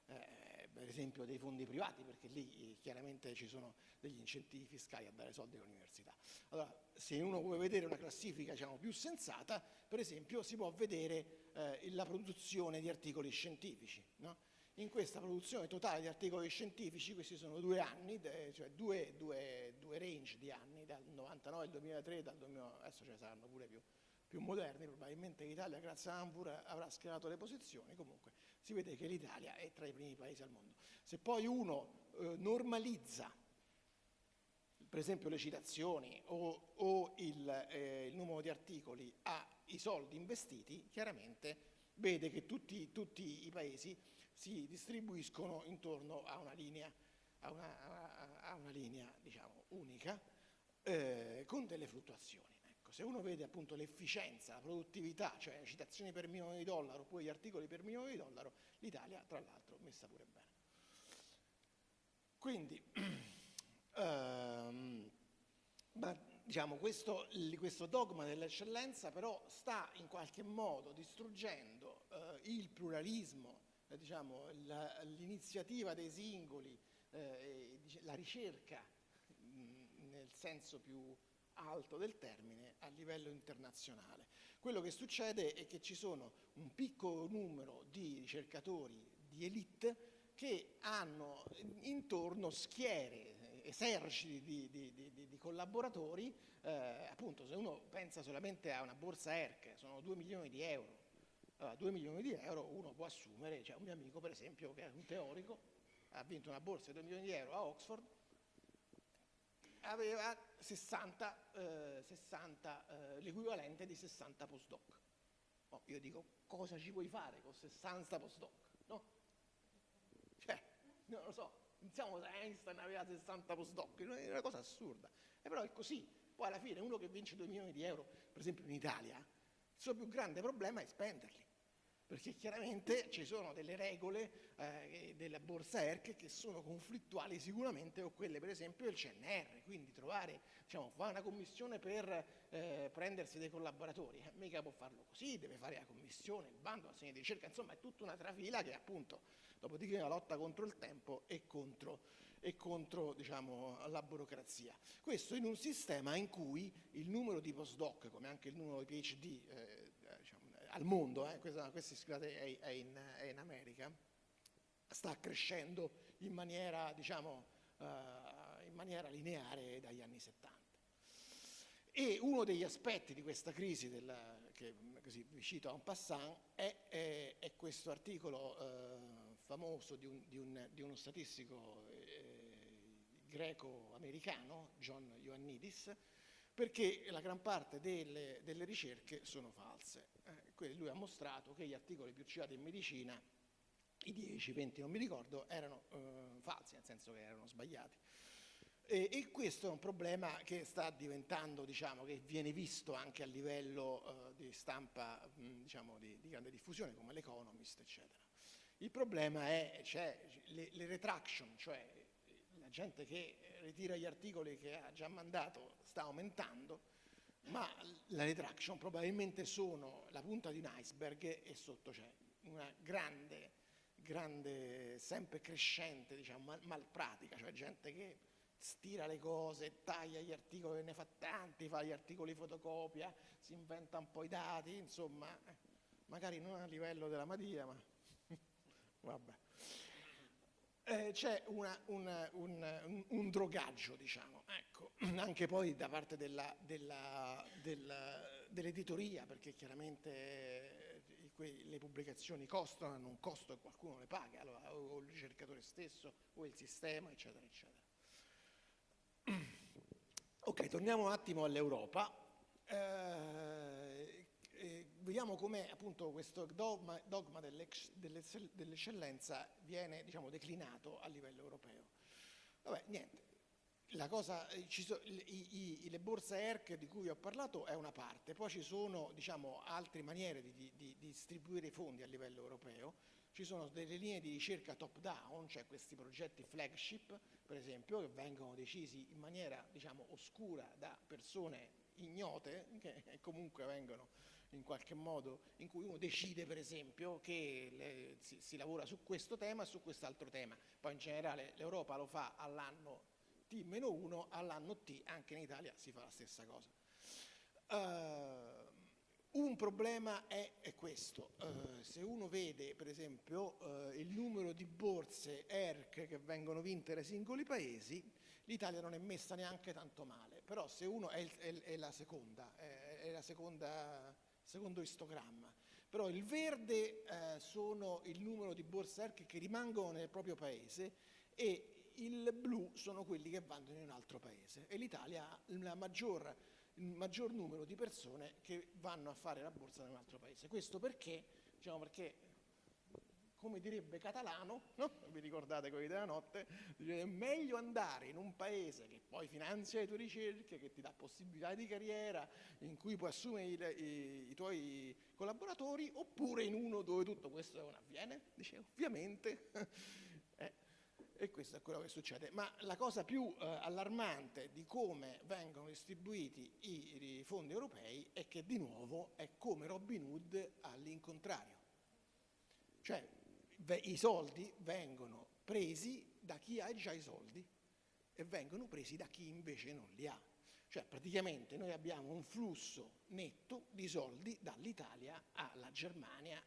eh, per esempio dei fondi privati, perché lì eh, chiaramente ci sono degli incentivi fiscali a dare soldi all'università. Allora, se uno vuole vedere una classifica diciamo, più sensata, per esempio si può vedere eh, la produzione di articoli scientifici. No? in questa produzione totale di articoli scientifici, questi sono due anni, cioè due, due, due range di anni, dal 99 al 2003, dal 2000, adesso ce ne saranno pure più, più moderni, probabilmente l'Italia grazie a Anvur avrà schierato le posizioni, comunque si vede che l'Italia è tra i primi paesi al mondo. Se poi uno eh, normalizza per esempio le citazioni o, o il, eh, il, numero di articoli ai soldi investiti, chiaramente vede che tutti, tutti i paesi si distribuiscono intorno a una linea, a una, a una linea diciamo, unica eh, con delle fluttuazioni. Ecco, se uno vede appunto l'efficienza, la produttività, cioè citazioni per milione di dollaro oppure gli articoli per milione di dollaro, l'Italia tra l'altro messa pure bene. Quindi, (clears throat) ehm, ma, diciamo, questo, questo, dogma dell'eccellenza però sta in qualche modo distruggendo eh, il pluralismo eh, diciamo, l'iniziativa dei singoli, eh, la ricerca mh, nel senso più alto del termine a livello internazionale. Quello che succede è che ci sono un piccolo numero di ricercatori di elite che hanno intorno schiere, eserciti di, di, di, di collaboratori, eh, appunto se uno pensa solamente a una borsa ERC, sono 2 milioni di euro, allora, 2 milioni di euro uno può assumere, cioè un mio amico per esempio che è un teorico, ha vinto una borsa di 2 milioni di euro a Oxford, aveva 60, eh, 60 eh, l'equivalente di 60 postdoc. Oh, io dico, cosa ci puoi fare con 60 postdoc? No? Cioè, non lo so, iniziamo da Einstein aveva 60 postdoc, è una cosa assurda. E però è così. Poi alla fine uno che vince 2 milioni di euro, per esempio in Italia, il suo più grande problema è spenderli perché chiaramente ci sono delle regole eh, della borsa ERC che sono conflittuali sicuramente con quelle per esempio del CNR, quindi trovare, diciamo, fare una commissione per eh, prendersi dei collaboratori, eh, mica può farlo così, deve fare la commissione, il bando, la segna di ricerca, insomma è tutta una trafila che appunto, dopodiché la lotta contro il tempo e contro, e contro diciamo, la burocrazia. Questo in un sistema in cui il numero di postdoc, come anche il numero di PhD, eh, al mondo, eh, questa, questa scusate, è, è, in, è, in, America, sta crescendo in maniera, diciamo, uh, in maniera lineare dagli anni 70. E uno degli aspetti di questa crisi, della, che così vi cito en passant, è, è, è questo articolo uh, famoso di, un, di, un, di, uno statistico eh, greco-americano, John Ioannidis, perché la gran parte delle, delle ricerche sono false lui ha mostrato che gli articoli più citati in medicina, i 10, 20 non mi ricordo, erano eh, falsi, nel senso che erano sbagliati. E, e, questo è un problema che sta diventando, diciamo, che viene visto anche a livello eh, di stampa, mh, diciamo, di, di, grande diffusione, come l'Economist, eccetera. Il problema è, cioè, le, le retraction, cioè la gente che ritira gli articoli che ha già mandato sta aumentando, ma la retraction probabilmente sono la punta di un iceberg e sotto c'è una grande, grande, sempre crescente, diciamo, mal, malpratica, cioè gente che stira le cose, taglia gli articoli, ne fa tanti, fa gli articoli fotocopia, si inventa un po' i dati, insomma, eh, magari non a livello della Madia, ma (laughs) vabbè. Eh, c'è un, un, un, drogaggio, diciamo, ecco, (clears throat) anche poi da parte dell'editoria, perché chiaramente eh, le pubblicazioni costano, hanno un costo e qualcuno le paga, allora, o il ricercatore stesso, o il sistema, eccetera, eccetera. (clears throat) Ok, torniamo un attimo all'Europa. Eh, vediamo come appunto questo dogma, dogma dell'eccellenza viene diciamo, declinato a livello europeo. Vabbè, niente, cosa, eh, so, i, i, le borse ERC di cui ho parlato è una parte, poi ci sono diciamo, altre maniere di, di, di distribuire i fondi a livello europeo, ci sono delle linee di ricerca top down, cioè questi progetti flagship, per esempio, che vengono decisi in maniera diciamo, oscura da persone ignote, che comunque vengono in qualche modo, in cui uno decide per esempio che le, si, si, lavora su questo tema e su quest'altro tema. Poi in generale l'Europa lo fa all'anno T-1, all'anno T anche in Italia si fa la stessa cosa. Uh, un problema è, è questo, uh, se uno vede per esempio uh, il numero di borse ERC che vengono vinte dai singoli paesi, l'Italia non è messa neanche tanto male, però se uno è, il, è, è la seconda, è, è la seconda, secondo istogramma, però il verde uh, sono il numero di borse ERC che rimangono nel proprio paese e il blu sono quelli che vanno in un altro paese e l'Italia ha maggior il maggior numero di persone che vanno a fare la borsa in un altro paese. Questo perché? Diciamo perché, come direbbe Catalano, no? vi ricordate quelli della notte, è meglio andare in un paese che poi finanzia le tue ricerche, che ti dà possibilità di carriera, in cui puoi assumere i, i, i tuoi collaboratori, oppure in uno dove tutto questo non avviene? Dice, ovviamente (laughs) e questo è quello che succede. Ma la cosa più eh, allarmante di come vengono distribuiti i, i, fondi europei è che di nuovo è come Robin Hood all'incontrario. Cioè i soldi vengono presi da chi ha già i soldi e vengono presi da chi invece non li ha. Cioè praticamente noi abbiamo un flusso netto di soldi dall'Italia alla Germania,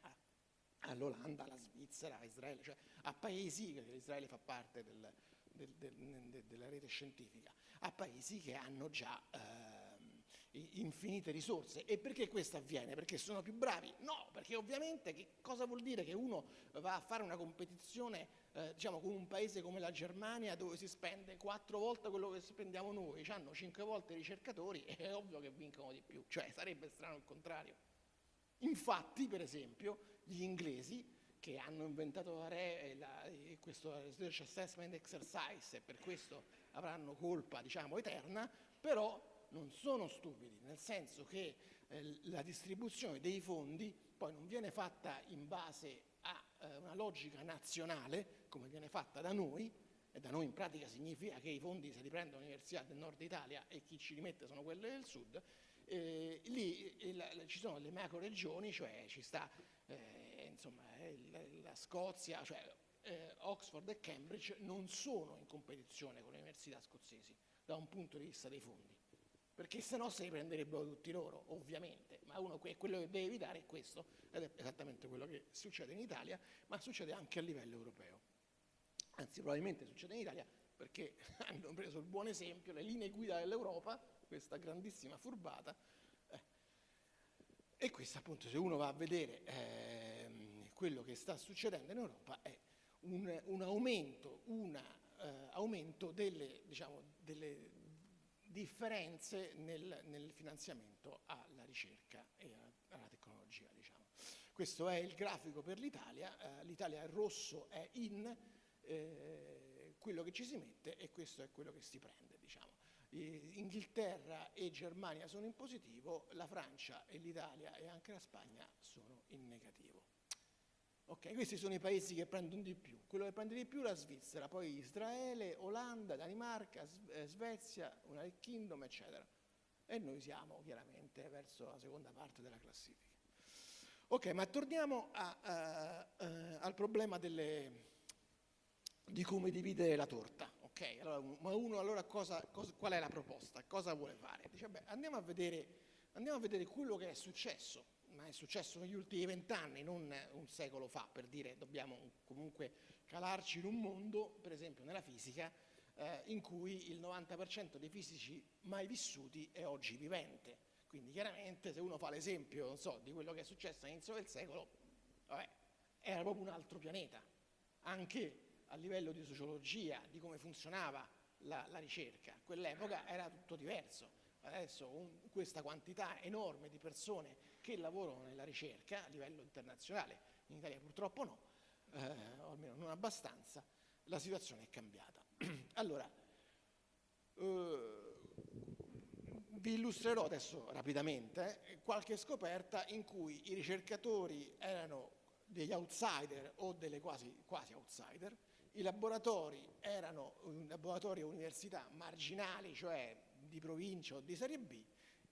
all'Olanda, alla Svizzera, a Israele, cioè a paesi, che Israele fa parte del, del, del, della rete scientifica, a paesi che hanno già eh, infinite risorse. E perché questo avviene? Perché sono più bravi? No, perché ovviamente che cosa vuol dire che uno va a fare una competizione eh, diciamo, con un paese come la Germania dove si spende quattro volte quello che spendiamo noi, hanno cinque volte i ricercatori, (laughs) è ovvio che vincono di più, cioè sarebbe strano il contrario. Infatti, per esempio, gli inglesi che hanno inventato la RE, la, questo Research Assessment Exercise e per questo avranno colpa diciamo, eterna, però non sono stupidi, nel senso che eh, la distribuzione dei fondi poi non viene fatta in base a eh, una logica nazionale, come viene fatta da noi, e da noi in pratica significa che i fondi se li prendono l'Università del Nord Italia e chi ci li mette sono quelle del Sud, eh, lì eh, la, ci sono le macro regioni, cioè ci sta eh, insomma, eh, la, la, Scozia, cioè eh, Oxford e Cambridge non sono in competizione con le università scozzesi da un punto di vista dei fondi, perché se no se li prenderebbero tutti loro, ovviamente, ma uno quello che deve evitare è questo, ed è esattamente quello che succede in Italia, ma succede anche a livello europeo. Anzi, probabilmente succede in Italia perché (laughs) hanno preso il buon esempio, le linee guida dell'Europa, questa grandissima furbata. Eh. E questo appunto, se uno va a vedere eh, quello che sta succedendo in Europa, è un, un aumento, una, eh, aumento delle, diciamo, delle, differenze nel, nel, finanziamento alla ricerca e alla tecnologia. Diciamo. Questo è il grafico per l'Italia, eh, l'Italia rosso è in eh, quello che ci si mette e questo è quello che si prende. Diciamo. Inghilterra e Germania sono in positivo, la Francia e l'Italia e anche la Spagna sono in negativo. Ok, questi sono i paesi che prendono di più. Quello che prende di più è la Svizzera, poi Israele, Olanda, Danimarca, eh, Svezia, United Kingdom, eccetera. e noi siamo chiaramente verso la seconda parte della classifica. Ok, ma torniamo a, a, a, al problema delle, di come dividere la torta. Ok, allora, ma uno allora cosa, cosa, qual è la proposta? Cosa vuole fare? Dice, beh, andiamo vedere, andiamo a vedere quello che è successo, ma è successo negli ultimi vent'anni, non un secolo fa, per dire dobbiamo comunque calarci in un mondo, per esempio nella fisica, eh, in cui il 90% dei fisici mai vissuti è oggi vivente. Quindi chiaramente se uno fa l'esempio, so, di quello che è successo all'inizio del secolo, vabbè, era proprio un altro pianeta. Anche a livello di sociologia, di come funzionava la, la ricerca. Quell'epoca era tutto diverso. Adesso un, questa quantità enorme di persone che lavorano nella ricerca a livello internazionale, in Italia purtroppo no, eh, o almeno non abbastanza, la situazione è cambiata. (clears throat) allora, eh, vi illustrerò adesso rapidamente eh, qualche scoperta in cui i ricercatori erano degli outsider o delle quasi, quasi outsider, i laboratori erano laboratori e università marginali, cioè di provincia o di serie B,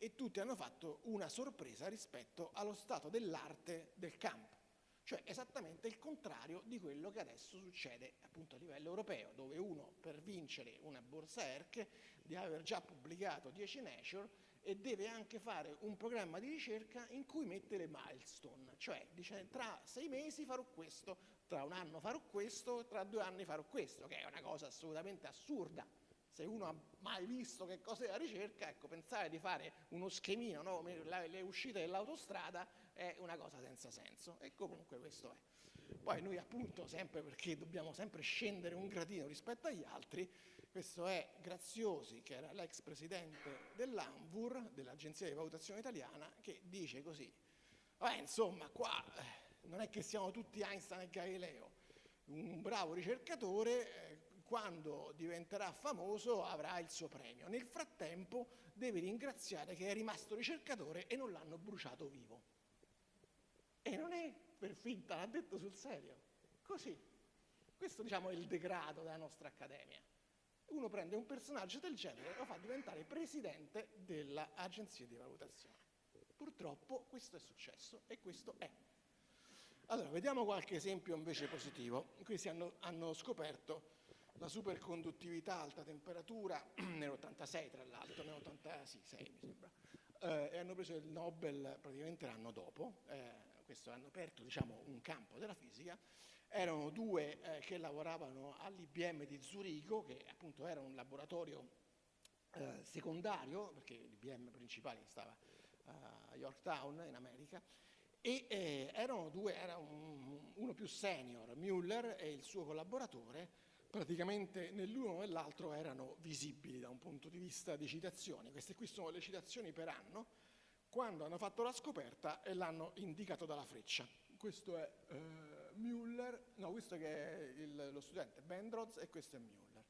e tutti hanno fatto una sorpresa rispetto allo stato dell'arte del campo, cioè esattamente il contrario di quello che adesso succede appunto a livello europeo, dove uno per vincere una borsa ERC deve aver già pubblicato 10 Nature e deve anche fare un programma di ricerca in cui mette le milestone, cioè dice tra sei mesi farò questo, tra un anno farò questo, tra due anni farò questo, che è una cosa assolutamente assurda. Se uno ha mai visto che cos'è la ricerca, ecco, pensare di fare uno schemino, no? le uscite dell'autostrada, è una cosa senza senso. E comunque questo è. Poi noi appunto, sempre perché dobbiamo sempre scendere un gradino rispetto agli altri, questo è Graziosi, che era l'ex presidente dell'ANVUR, dell'Agenzia di Valutazione Italiana, che dice così, Vabbè, insomma, qua non è che siamo tutti Einstein e Galileo, un bravo ricercatore eh, quando diventerà famoso avrà il suo premio, nel frattempo deve ringraziare che è rimasto ricercatore e non l'hanno bruciato vivo. E non è per finta, l'ha detto sul serio, così. Questo diciamo è il degrado della nostra accademia. Uno prende un personaggio del genere e lo fa diventare presidente dell'agenzia di valutazione. Purtroppo questo è successo e questo è allora, vediamo qualche esempio invece positivo. Questi hanno, hanno scoperto la superconduttività alta temperatura (clears throat) nell'86 tra l'altro, nell'86 mi sembra, eh, e hanno preso il Nobel praticamente l'anno dopo, eh, questo hanno aperto diciamo, un campo della fisica, erano due eh, che lavoravano all'IBM di Zurigo, che appunto era un laboratorio eh, secondario, perché l'IBM principale stava a Yorktown in America, e eh, erano due, era un, uno più senior, Müller e il suo collaboratore, praticamente nell'uno e nell'altro erano visibili da un punto di vista di citazioni. Queste qui sono le citazioni per anno, quando hanno fatto la scoperta e l'hanno indicato dalla freccia. Questo è eh, Müller, no, questo è il, lo studente Bendroz e questo è Müller.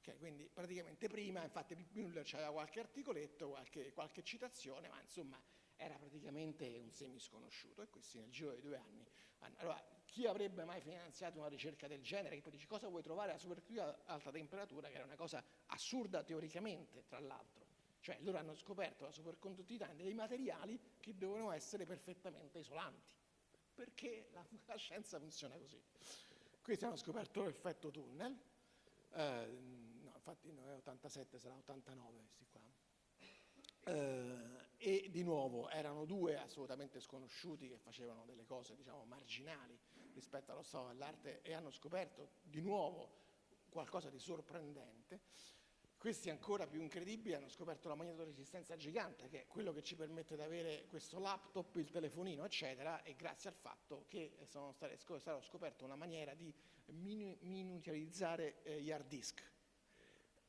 Okay, quindi praticamente prima, infatti Müller c'era qualche articoletto, qualche, qualche citazione, ma insomma era praticamente un semisconosciuto e questi nel giro di due anni. Allora, chi avrebbe mai finanziato una ricerca del genere? Che poi dice cosa vuoi trovare a supercluida a alta temperatura, che era una cosa assurda teoricamente, tra l'altro. Cioè loro hanno scoperto la superconduttività dei materiali che devono essere perfettamente isolanti, perché la, (laughs) la scienza funziona così. Questi hanno scoperto l'effetto tunnel, eh, no, infatti non è 87, sarà 89 questi qua. Eh, e di nuovo erano due assolutamente sconosciuti che facevano delle cose diciamo marginali rispetto allo stato dell'arte e hanno scoperto di nuovo qualcosa di sorprendente. Questi ancora più incredibili hanno scoperto la magnetoresistenza gigante, che è quello che ci permette di avere questo laptop, il telefonino, eccetera, e grazie al fatto che è stata scoperta una maniera di miniaturizzare eh, gli hard disk.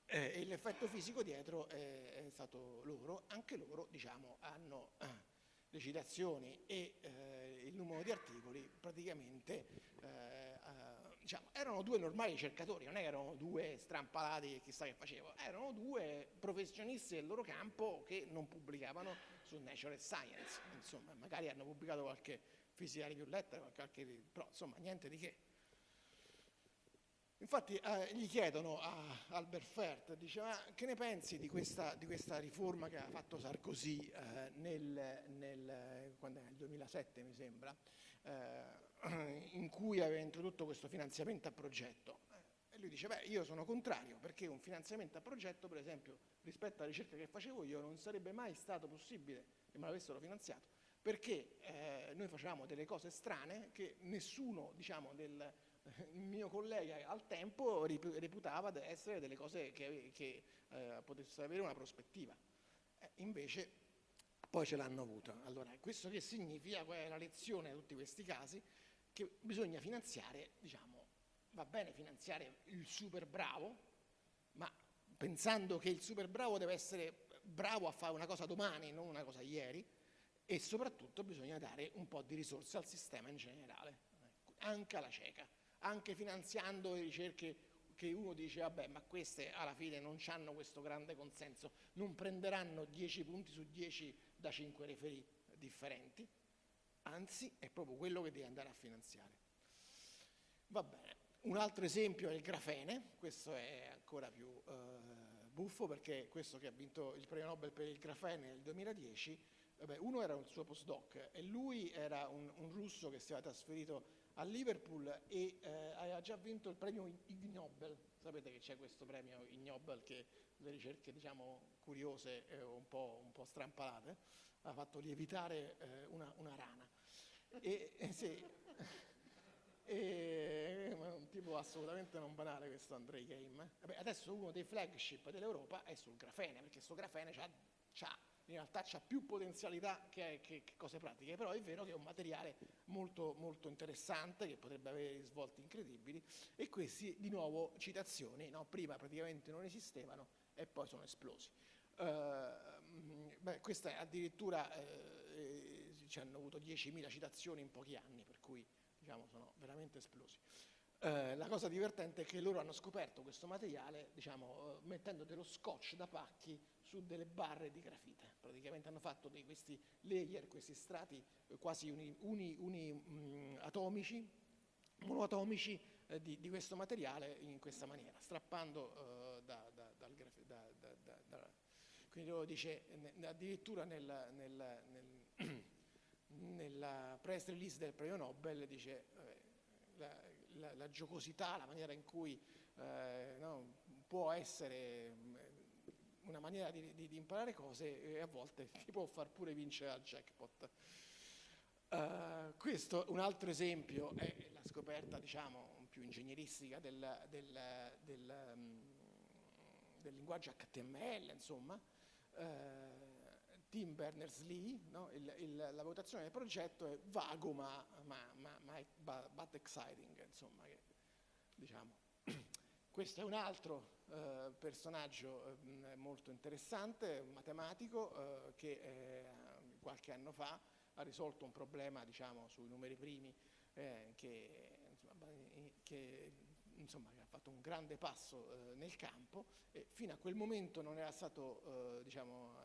Eh, e l'effetto fisico dietro è, è, stato loro, anche loro diciamo, hanno eh, le citazioni e eh, il numero di articoli praticamente eh, eh, diciamo, erano due normali ricercatori, non erano due strampalati che chissà che facevano, erano due professionisti del loro campo che non pubblicavano su Nature Science, insomma magari hanno pubblicato qualche fisica review letter, qualche, però insomma niente di che. Infatti eh, gli chiedono a Albert Fert, dice ma che ne pensi di questa, di questa riforma che ha fatto Sarkozy eh, nel, nel, nel, 2007 mi sembra, eh, in cui aveva introdotto questo finanziamento a progetto. E lui dice, beh, io sono contrario perché un finanziamento a progetto, per esempio, rispetto alla ricerca che facevo io, non sarebbe mai stato possibile che me l'avessero finanziato, perché eh, noi facevamo delle cose strane che nessuno, diciamo, del, il mio collega al tempo reputava essere delle cose che, che eh, potessero avere una prospettiva. Eh, invece poi ce l'hanno avuta. Allora, questo che significa? Qual è la lezione di tutti questi casi? Che bisogna finanziare, diciamo, va bene finanziare il super bravo, ma pensando che il super bravo deve essere bravo a fare una cosa domani, non una cosa ieri, e soprattutto bisogna dare un po' di risorse al sistema in generale, anche alla cieca anche finanziando ricerche che uno dice vabbè ma queste alla fine non hanno questo grande consenso, non prenderanno 10 punti su 10 da 5 referi differenti, anzi è proprio quello che devi andare a finanziare. Va bene, un altro esempio è il grafene, questo è ancora più eh, buffo perché questo che ha vinto il premio Nobel per il grafene nel 2010, vabbè, uno era un suo postdoc e lui era un, un russo che si era trasferito a Liverpool e eh, aveva già vinto il premio Ig Nobel. Sapete che c'è questo premio Ig Nobel che le ricerche diciamo curiose e un po', un po strampalate ha fatto lievitare eh, una, una, rana. E, (laughs) e, sì, e, un tipo assolutamente non banale questo Andrei Game. Vabbè, adesso uno dei flagship dell'Europa è sul grafene, perché questo grafene ha in realtà ha più potenzialità che, che, che, cose pratiche, però è vero che è un materiale molto, molto interessante che potrebbe avere risvolti incredibili e questi di nuovo citazioni, no? prima praticamente non esistevano e poi sono esplosi. Uh, beh, questa addirittura eh, ci hanno avuto 10.000 citazioni in pochi anni, per cui diciamo, sono veramente esplosi. Uh, la cosa divertente è che loro hanno scoperto questo materiale diciamo, uh, mettendo dello scotch da pacchi su delle barre di grafite. Praticamente hanno fatto dei, questi layer, questi strati eh, quasi uni, uni, uni mm, atomici, monoatomici eh, di, di, questo materiale in questa maniera, strappando eh, da, da, dal grafite. Da, quindi loro dice, ne, addirittura nel, nel, nel, (clears throat) nella press release del premio Nobel dice eh, la, la, la, giocosità, la maniera in cui eh, no, può essere una maniera di, di, di, imparare cose e a volte (laughs) ti può far pure vincere al jackpot. Uh, questo, un altro esempio, è la scoperta, diciamo, più ingegneristica del, del, del, um, del linguaggio HTML, insomma. Uh, Tim Berners-Lee, no? la votazione del progetto è vago ma, ma, ma, ma but exciting, insomma, che, diciamo. (clears throat) Questo è un altro eh, personaggio eh, molto interessante, un matematico eh, che eh, qualche anno fa ha risolto un problema diciamo, sui numeri primi eh, che, insomma, che, insomma, ha fatto un grande passo eh, nel campo e fino a quel momento non era stato, diciamo,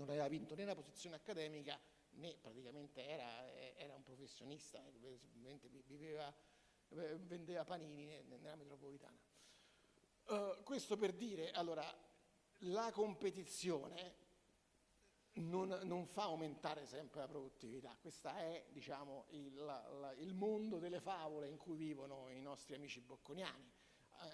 non aveva vinto né la posizione accademica né praticamente era, era un professionista, viveva, vendeva panini nella metropolitana. Uh, questo per dire, allora, la competizione non, non, fa aumentare sempre la produttività, questo è diciamo, il, la, il, mondo delle favole in cui vivono i nostri amici bocconiani,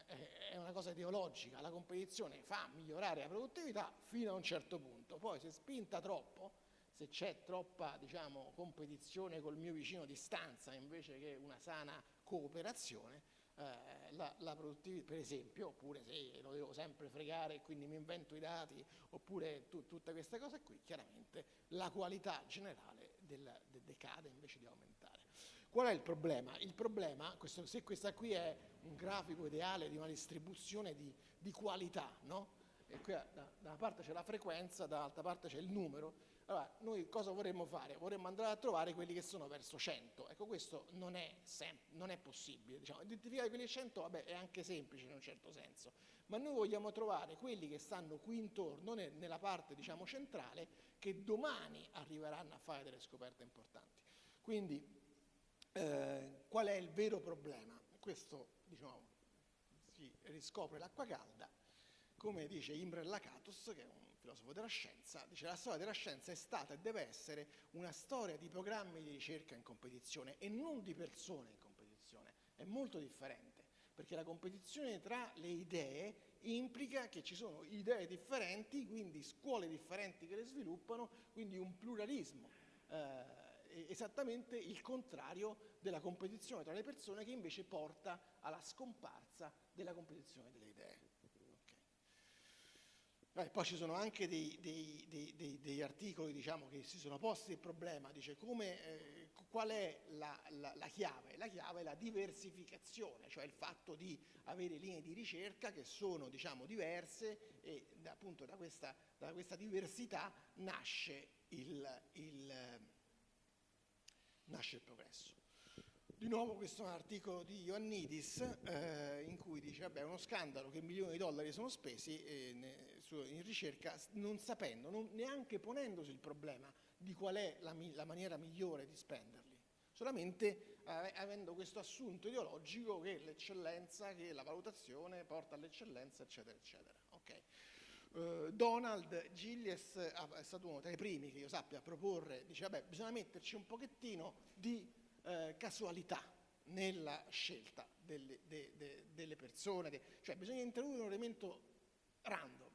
eh, è una cosa ideologica, la competizione fa migliorare la produttività fino a un certo punto, poi se spinta troppo, se c'è troppa diciamo, competizione col mio vicino di stanza invece che una sana cooperazione, eh, la, la, produttività, per esempio, oppure se lo devo sempre fregare e quindi mi invento i dati, oppure tu, tutte queste cose qui, chiaramente la qualità generale del, de, decade invece di aumentare. Qual è il problema? Il problema, questo, se questa qui è un grafico ideale di una distribuzione di, di qualità, no? E qui da, da una parte c'è la frequenza, dall'altra parte c'è il numero, allora, noi cosa vorremmo fare? Vorremmo andare a trovare quelli che sono verso 100. Ecco, questo non è, non è possibile. Diciamo. Identificare quelli 100 vabbè, è anche semplice in un certo senso, ma noi vogliamo trovare quelli che stanno qui intorno, nella parte diciamo, centrale, che domani arriveranno a fare delle scoperte importanti. Quindi, eh, qual è il vero problema? Questo diciamo, si riscopre l'acqua calda, come dice Imre Lakatos, che è un filosofo della scienza, dice la storia della scienza è stata e deve essere una storia di programmi di ricerca in competizione e non di persone in competizione, è molto differente, perché la competizione tra le idee implica che ci sono idee differenti, quindi scuole differenti che le sviluppano, quindi un pluralismo. Eh, esattamente il contrario della competizione tra le persone che invece porta alla scomparsa della competizione delle idee. Eh, poi ci sono anche dei, dei, dei, degli articoli diciamo, che si sono posti il problema, dice come, eh, qual è la, la, la, chiave? La chiave è la diversificazione, cioè il fatto di avere linee di ricerca che sono diciamo, diverse e appunto da questa, da questa diversità nasce il, il nasce il progresso. Di nuovo questo è un articolo di Ioannidis eh, in cui dice vabbè è uno scandalo che milioni di dollari sono spesi eh, ne, in ricerca non sapendo, non, neanche ponendosi il problema di qual è la, la maniera migliore di spenderli, solamente eh, avendo questo assunto ideologico che l'eccellenza, che la valutazione porta all'eccellenza eccetera eccetera. Okay. Uh, Donald Gillies è stato uno tra i primi che io sappia a proporre, dice vabbè bisogna metterci un pochettino di uh, casualità nella scelta delle, de, de, delle persone, de, cioè bisogna introdurre un elemento random.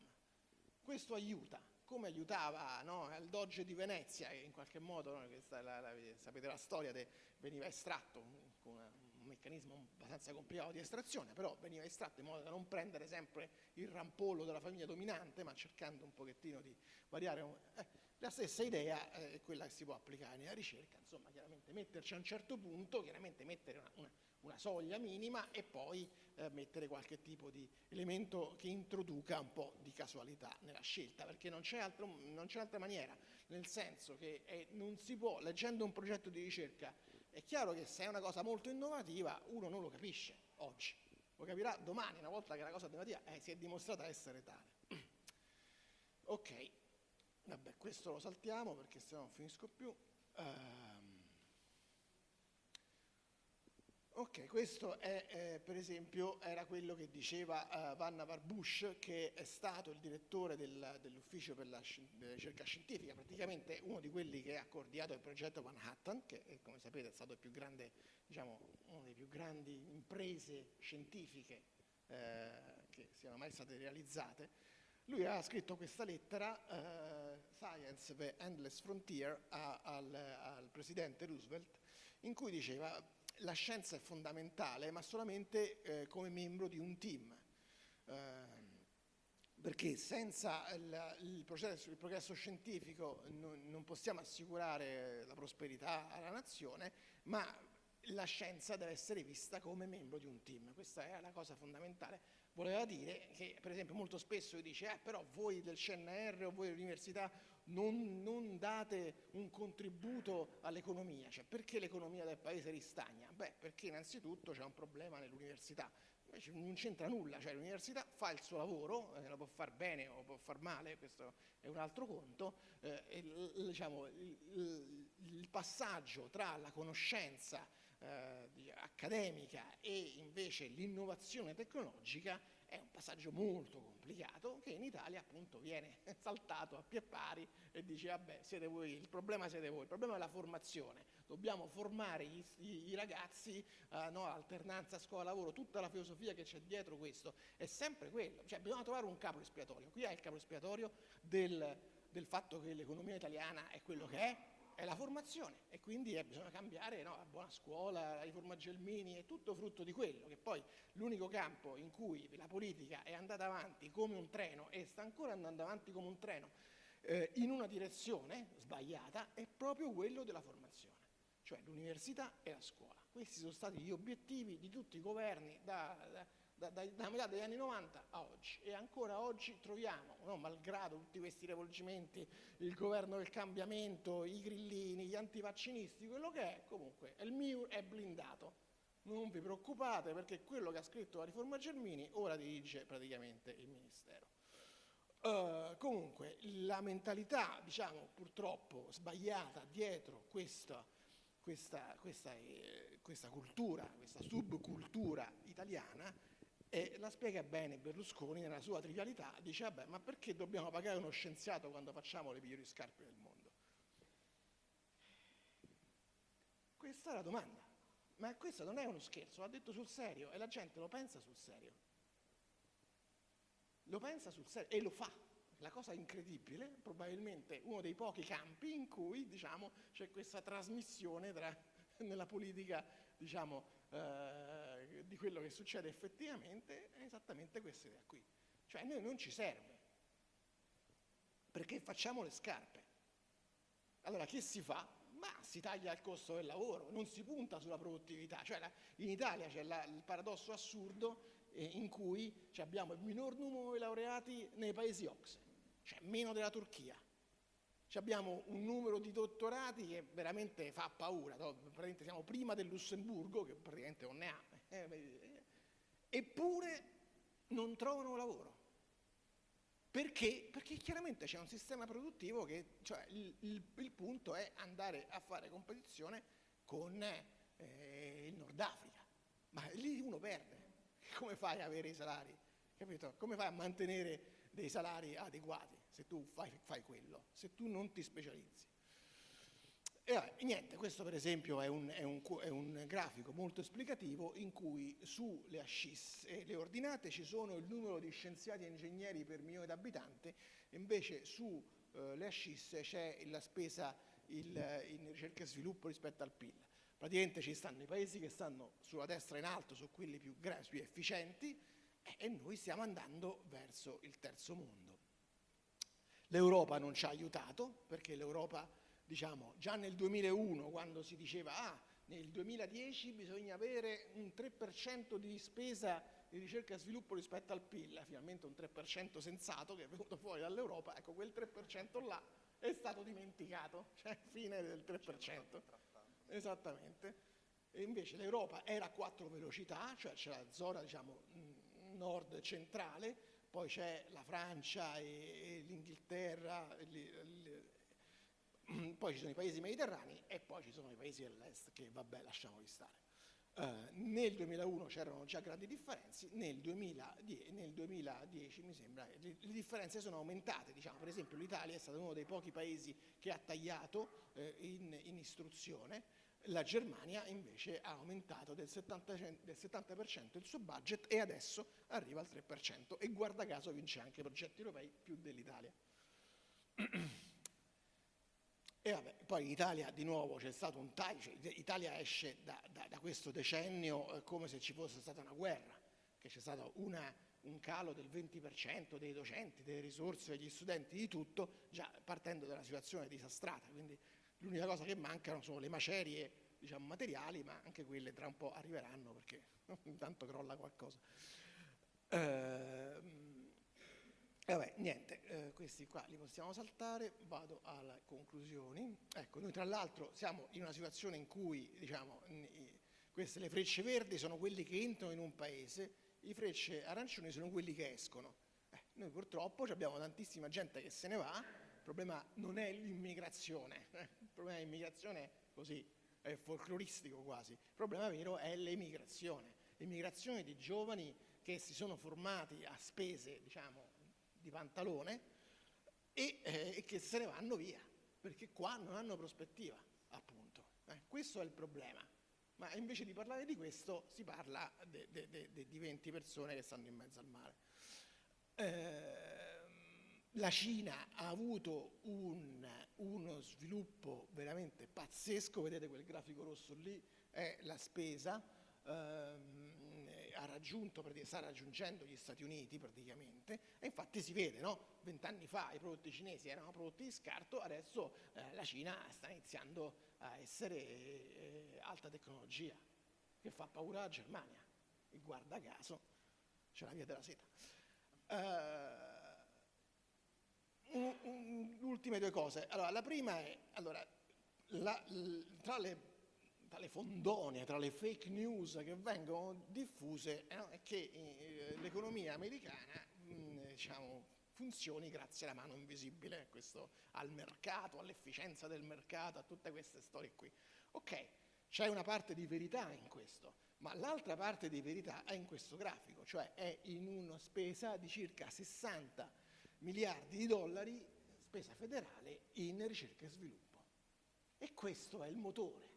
Questo aiuta, come aiutava no, al Doge di Venezia, che in qualche modo, no, la, la, sapete la storia, veniva estratto con una, meccanismo abbastanza complicato di estrazione, però veniva estratto in modo da non prendere sempre il rampollo della famiglia dominante, ma cercando un pochettino di variare. Eh, la stessa idea eh, è quella che si può applicare nella ricerca, insomma, chiaramente metterci a un certo punto, chiaramente mettere una, una, una soglia minima e poi eh, mettere qualche tipo di elemento che introduca un po' di casualità nella scelta, perché non c'è, altra maniera, nel senso che è, non si può, leggendo un progetto di ricerca, è chiaro che se è una cosa molto innovativa uno non lo capisce oggi, lo capirà domani, una volta che la cosa innovativa eh, si è dimostrata essere tale. (clears throat) ok, vabbè, questo lo saltiamo perché se no non finisco più. Uh, Ok, questo è, eh, per esempio era quello che diceva uh, Vanna Barbush, che è stato il direttore del, dell'ufficio per la ricerca scientifica, praticamente uno di quelli che ha coordinato il progetto Manhattan, che è, come sapete è stato grande, diciamo, una delle più grandi imprese scientifiche eh, che siano mai state realizzate. Lui ha scritto questa lettera, uh, Science, the Endless Frontier, a, al, al presidente Roosevelt, in cui diceva la scienza è fondamentale, ma solamente eh, come membro di un team. Eh, perché senza il, il, processo, il progresso scientifico non, non, possiamo assicurare la prosperità alla nazione, ma la scienza deve essere vista come membro di un team. Questa è la cosa fondamentale. Voleva dire che, per esempio, molto spesso si dice, eh, però voi del CNR o voi dell'università non, non, date un contributo all'economia, cioè perché l'economia del paese ristagna? Beh, perché innanzitutto c'è un problema nell'università, invece non c'entra nulla, cioè l'università fa il suo lavoro, eh, lo può far bene o può far male, questo è un altro conto, eh, e, diciamo, il, il, passaggio tra la conoscenza eh, accademica e invece l'innovazione tecnologica è un passaggio molto complicato che in Italia appunto viene (laughs) saltato a pie pari e dice vabbè siete voi, il problema siete voi, il problema è la formazione, dobbiamo formare i, i, i ragazzi, uh, no, alternanza scuola-lavoro, tutta la filosofia che c'è dietro questo è sempre quello, cioè bisogna trovare un capo espiatorio, qui è il capo espiatorio del, del fatto che l'economia italiana è quello che è, è la formazione e quindi eh, bisogna cambiare no, la buona scuola, la riforma Gelmini, è tutto frutto di quello, che poi l'unico campo in cui la politica è andata avanti come un treno e sta ancora andando avanti come un treno eh, in una direzione sbagliata è proprio quello della formazione, cioè l'università e la scuola. Questi sono stati gli obiettivi di tutti i governi da, da da, da, da, metà degli anni 90 a oggi e ancora oggi troviamo, no, malgrado tutti questi rivolgimenti, il governo del cambiamento, i grillini, gli antivaccinisti, quello che è, comunque il MIUR è blindato. Non vi preoccupate perché quello che ha scritto la riforma Germini ora dirige praticamente il Ministero. Uh, comunque la mentalità, diciamo, purtroppo sbagliata dietro questa questa, questa, eh, questa cultura, questa subcultura italiana e la spiega bene Berlusconi nella sua trivialità, dice vabbè ma perché dobbiamo pagare uno scienziato quando facciamo le migliori scarpe del mondo? Questa è la domanda, ma questo non è uno scherzo, l'ha detto sul serio e la gente lo pensa sul serio. Lo pensa sul serio e lo fa. La cosa incredibile, probabilmente uno dei pochi campi in cui diciamo, c'è questa trasmissione tra, nella politica diciamo, eh, di quello che succede effettivamente, è esattamente questa idea qui. Cioè a noi non ci serve, perché facciamo le scarpe. Allora che si fa? Ma si taglia il costo del lavoro, non si punta sulla produttività. Cioè la, in Italia c'è la, il paradosso assurdo eh, in cui abbiamo il minor numero di laureati nei paesi OXE cioè meno della Turchia. abbiamo un numero di dottorati che veramente fa paura, praticamente siamo prima del Lussemburgo, che praticamente non ne ha, eppure non trovano lavoro. Perché? Perché chiaramente c'è un sistema produttivo che, cioè il, il, il, punto è andare a fare competizione con eh, il Nord Africa, ma lì uno perde. (laughs) Come fai a avere i salari? Capito? Come fai a mantenere dei salari adeguati se tu fai, fai quello, se tu non ti specializzi. E vabbè, niente, questo per esempio è un, è, un, è un, grafico molto esplicativo in cui sulle ascis e le ordinate ci sono il numero di scienziati e ingegneri per milione di abitanti, invece sulle eh, ascis c'è la spesa il, in ricerca e sviluppo rispetto al PIL. Praticamente ci stanno i paesi che stanno sulla destra in alto, su quelli più, più efficienti, e noi stiamo andando verso il terzo mondo. L'Europa non ci ha aiutato perché l'Europa, diciamo, già nel 2001 quando si diceva ah, nel 2010 bisogna avere un 3% di spesa di ricerca e sviluppo rispetto al PIL, finalmente un 3% sensato che è venuto fuori dall'Europa, ecco quel 3% là è stato dimenticato, (laughs) cioè fine del 3%. Esattamente. E invece l'Europa era a quattro velocità, cioè c'è la zona diciamo, nord centrale, poi c'è la Francia e, e l'Inghilterra, (clears throat) poi ci sono i paesi mediterranei e poi ci sono i paesi dell'est che vabbè lasciamoli stare. Uh, nel 2001 c'erano già grandi differenze, nel 2010, nel 2010 mi sembra le, le, differenze sono aumentate, diciamo, per esempio l'Italia è stato uno dei pochi paesi che ha tagliato eh, in, in istruzione, la Germania invece ha aumentato del 70%, del 70% il suo budget e adesso arriva al 3% e guarda caso vince anche progetti europei più dell'Italia. (clears throat) E vabbè, poi in Italia di nuovo c'è stato un taglio, cioè l'Italia esce da, da, da, questo decennio eh, come se ci fosse stata una guerra, che c'è stato una, un calo del 20% dei docenti, delle risorse, degli studenti, di tutto, già partendo da una situazione disastrata. Quindi L'unica cosa che mancano sono le macerie diciamo, materiali, ma anche quelle tra un po' arriveranno perché (laughs) intanto crolla qualcosa. Eh, vabbè, niente, eh, questi qua li possiamo saltare, vado alle conclusioni. Ecco, noi tra l'altro siamo in una situazione in cui, diciamo, queste le frecce verdi sono quelli che entrano in un paese, i frecce arancioni sono quelli che escono. Eh, noi purtroppo abbiamo tantissima gente che se ne va, il problema non è l'immigrazione, eh? il problema dell'immigrazione è così, è folcloristico quasi, il problema vero è l'emigrazione, l'immigrazione di giovani che si sono formati a spese, diciamo, di pantalone e, eh, che se ne vanno via, perché qua non hanno prospettiva, appunto. Eh? Questo è il problema. Ma invece di parlare di questo si parla di 20 persone che stanno in mezzo al mare. Eh, la Cina ha avuto un, uno sviluppo veramente pazzesco, vedete quel grafico rosso lì, è la spesa, ehm, ha raggiunto, sta raggiungendo gli Stati Uniti praticamente, e infatti si vede, no? Vent'anni fa i prodotti cinesi erano prodotti di scarto, adesso eh, la Cina sta iniziando a essere eh, alta tecnologia, che fa paura alla Germania, e guarda caso c'è la via della seta. Uh, ultime due cose. Allora, la prima è, allora, la, tra, le, tra, le, fondonie, tra le fake news che vengono diffuse, eh, è che eh, l'economia americana mh, diciamo, funzioni grazie alla mano invisibile, questo, al mercato, all'efficienza del mercato, a tutte queste storie qui. Ok, c'è una parte di verità in questo, ma l'altra parte di verità è in questo grafico, cioè è in una spesa di circa 60 miliardi di dollari, spesa federale, in ricerca e sviluppo. E questo è il motore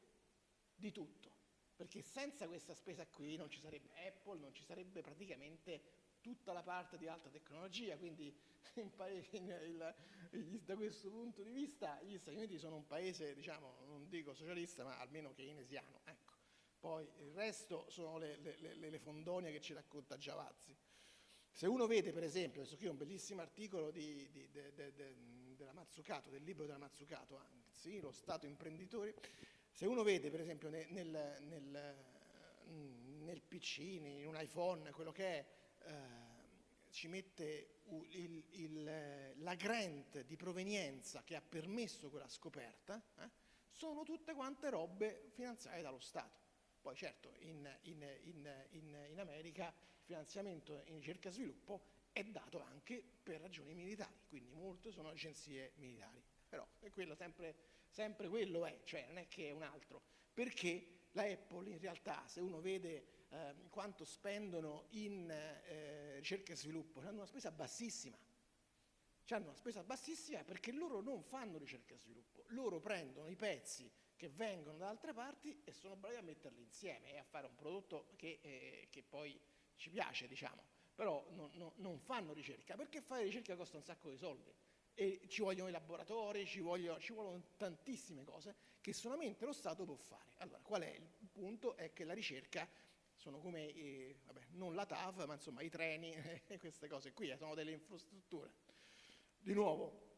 di tutto, perché senza questa spesa qui non ci sarebbe Apple, non ci sarebbe praticamente tutta la parte di alta tecnologia, quindi (laughs) in, in, il, da questo punto di vista gli Stati Uniti sono un paese, diciamo, non dico socialista, ma almeno keynesiano. Ecco. Poi il resto sono le, le, le, le fondonie che ci racconta Giavazzi. Se uno vede, per esempio, adesso qui ho un bellissimo articolo di, di, de, de, de, della Mazzucato, del libro della Mazzucato, anzi, lo Stato imprenditore, se uno vede, per esempio, nel, nel, nel, nel PC, in un iPhone, quello che è eh, ci mette il, il, la grant di provenienza che ha permesso quella scoperta, eh, sono tutte quante robe finanziate dallo Stato. Poi certo in, in, in, America il finanziamento in ricerca e sviluppo è dato anche per ragioni militari, quindi molte sono agenzie militari. Però è quello sempre, sempre quello è, cioè non è che è un altro. Perché la Apple in realtà, se uno vede eh, quanto spendono in eh, ricerca e sviluppo, hanno una spesa bassissima. Hanno una spesa bassissima perché loro non fanno ricerca e sviluppo, loro prendono i pezzi che vengono da altre parti e sono bravi a metterli insieme e a fare un prodotto che, eh, che poi ci piace, diciamo. Però non, non, non fanno ricerca, perché fare ricerca costa un sacco di soldi e ci vogliono i laboratori, ci vogliono, ci vogliono, tantissime cose che solamente lo Stato può fare. Allora, qual è il punto? È che la ricerca sono come, i, vabbè, non la TAV, ma insomma i treni (laughs) e queste cose qui, eh, sono delle infrastrutture. Di nuovo,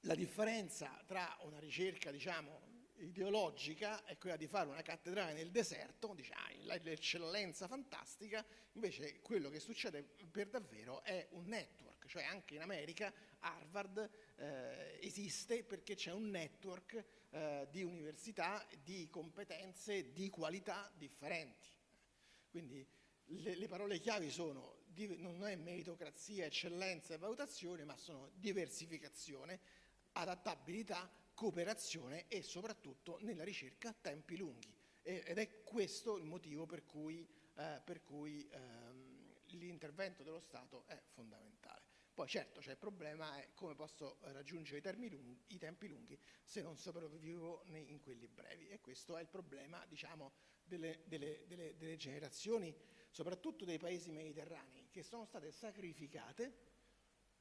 la differenza tra una ricerca, diciamo, ideologica è quella di fare una cattedrale nel deserto, diciamo, l'eccellenza fantastica, invece quello che succede per davvero è un network, cioè anche in America Harvard eh, esiste perché c'è un network eh, di università, di competenze, di qualità differenti. Quindi le, le parole chiavi sono, non è meritocrazia, eccellenza e valutazione, ma sono diversificazione, adattabilità, cooperazione e soprattutto nella ricerca tempi lunghi. ed è questo il motivo per cui, eh, cui ehm, l'intervento dello Stato è fondamentale. Poi certo c'è il problema è come posso raggiungere i, lunghi, i tempi lunghi se non sopravvivo in quelli brevi? E questo è il problema diciamo, delle, delle, delle, delle generazioni, soprattutto dei paesi mediterranei, che sono state sacrificate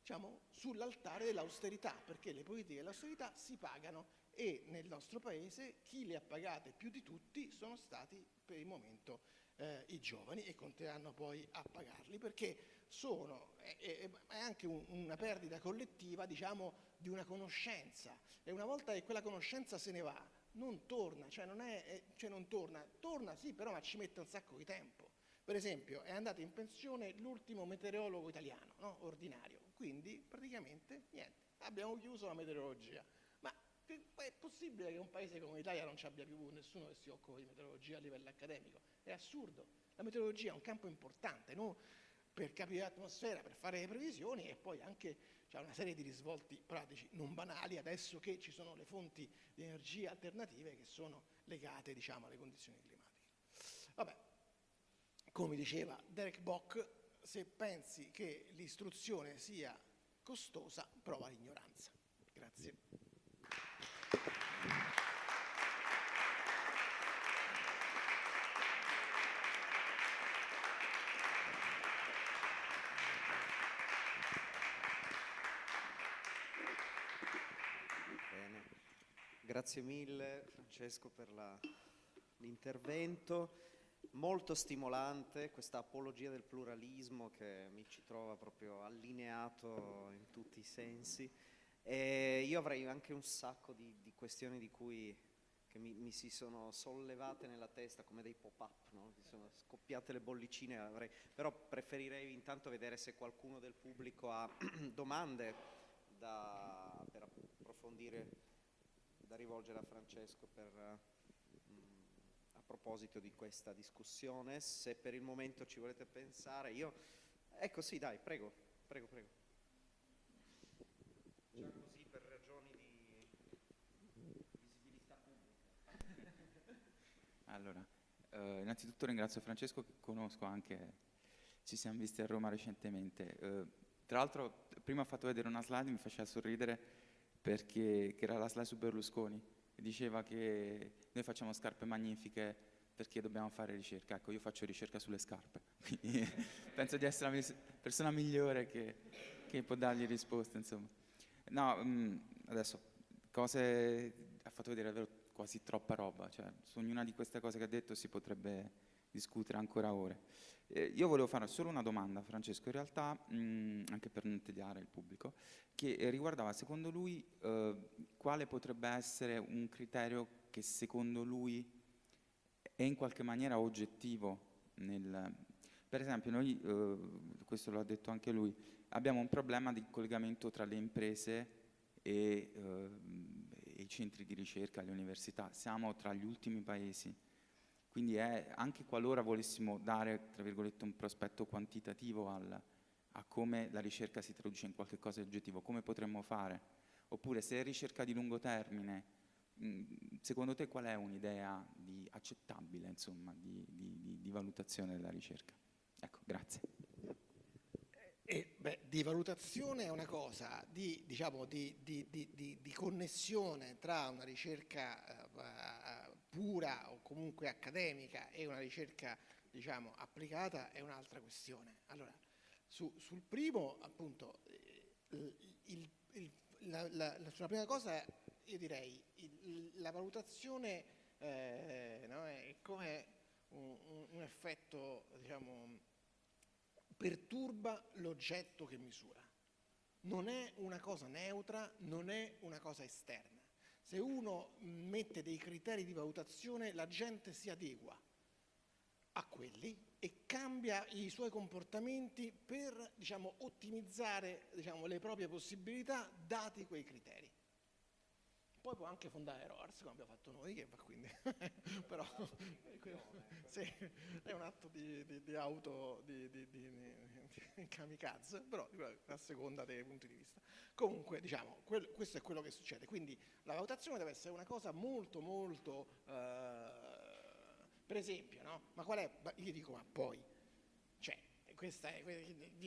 diciamo, sull'altare dell'austerità, perché le politiche dell'austerità si pagano e nel nostro paese chi le ha pagate più di tutti sono stati per il momento eh, i giovani e continueranno poi a pagarli perché sono, è, è, è anche un, una perdita collettiva diciamo, di una conoscenza e una volta che quella conoscenza se ne va non torna, cioè non, è, cioè non torna, torna sì però ma ci mette un sacco di tempo. Per esempio è andato in pensione l'ultimo meteorologo italiano, no? ordinario, quindi praticamente niente, abbiamo chiuso la meteorologia. Ma è possibile che un paese come l'Italia non ci abbia più nessuno che si occupa di meteorologia a livello accademico? È assurdo. La meteorologia è un campo importante no? Per capire l'atmosfera, per fare le previsioni e poi anche c'è una serie di risvolti pratici non banali adesso che ci sono le fonti di energia alternative che sono legate diciamo, alle condizioni climatiche. Vabbè, come diceva Derek Bock, se pensi che l'istruzione sia costosa, prova l'ignoranza. Grazie. Grazie mille Francesco per l'intervento, molto stimolante questa apologia del pluralismo che mi ci trova proprio allineato in tutti i sensi. E io avrei anche un sacco di, di questioni di cui mi, mi, si sono sollevate nella testa come dei pop-up, no? sono scoppiate le bollicine, avrei, però preferirei intanto vedere se qualcuno del pubblico ha (clears throat) domande da, per approfondire da rivolgere a Francesco per, uh, a proposito di questa discussione. Se per il momento ci volete pensare, io... Ecco sì, dai, prego, prego, prego. Già così per ragioni di visibilità pubblica. (laughs) Allora, eh, innanzitutto ringrazio Francesco che conosco anche, ci siamo visti a Roma recentemente. Eh, tra l'altro prima ha fatto vedere una slide, mi faceva sorridere perché che era la slide su Berlusconi, diceva che noi facciamo scarpe magnifiche perché dobbiamo fare ricerca. Ecco, io faccio ricerca sulle scarpe, (laughs) quindi penso di essere la persona migliore che, che può dargli risposte, insomma. No, mh, mm, adesso, cose, ha fatto vedere davvero quasi troppa roba, cioè su ognuna di queste cose che ha detto si potrebbe discutere ancora ore. Eh, io volevo fare solo una domanda, Francesco, in realtà, mh, anche per non tediare il pubblico, che riguardava secondo lui eh, quale potrebbe essere un criterio che secondo lui è in qualche maniera oggettivo nel... Per esempio, noi, eh, questo lo ha detto anche lui, abbiamo un problema di collegamento tra le imprese e eh, i centri di ricerca, le università. Siamo tra gli ultimi paesi. Quindi è, anche qualora volessimo dare, tra virgolette, un prospetto quantitativo al, a come la ricerca si traduce in qualche cosa di oggettivo, come potremmo fare? Oppure se è ricerca di lungo termine, secondo te qual è un'idea accettabile insomma, di, di, di, valutazione della ricerca? Ecco, grazie. Eh, beh, di valutazione è una cosa, di, diciamo, di, di connessione tra una ricerca uh, pura o comunque accademica e una ricerca diciamo, applicata è un'altra questione. Allora, su, sul primo, appunto, il, il, il, la, la, la, sulla prima cosa io direi la valutazione eh, no, è come un, un, un effetto, diciamo, perturba l'oggetto che misura. Non è una cosa neutra, non è una cosa esterna. Se uno mette dei criteri di valutazione, la gente si adegua a quelli e cambia i suoi comportamenti per diciamo, ottimizzare diciamo, le proprie possibilità dati quei criteri. Poi può anche fondare ROARS, come abbiamo fatto noi, che va quindi, (laughs) però (laughs) sì, è un atto di, di, di auto, di, di, kamikaze, però a seconda dei punti di vista. Comunque, diciamo, quel, questo è quello che succede. Quindi la valutazione deve essere una cosa molto, molto, eh, per esempio, no? Ma qual è, io dico, ma poi, è,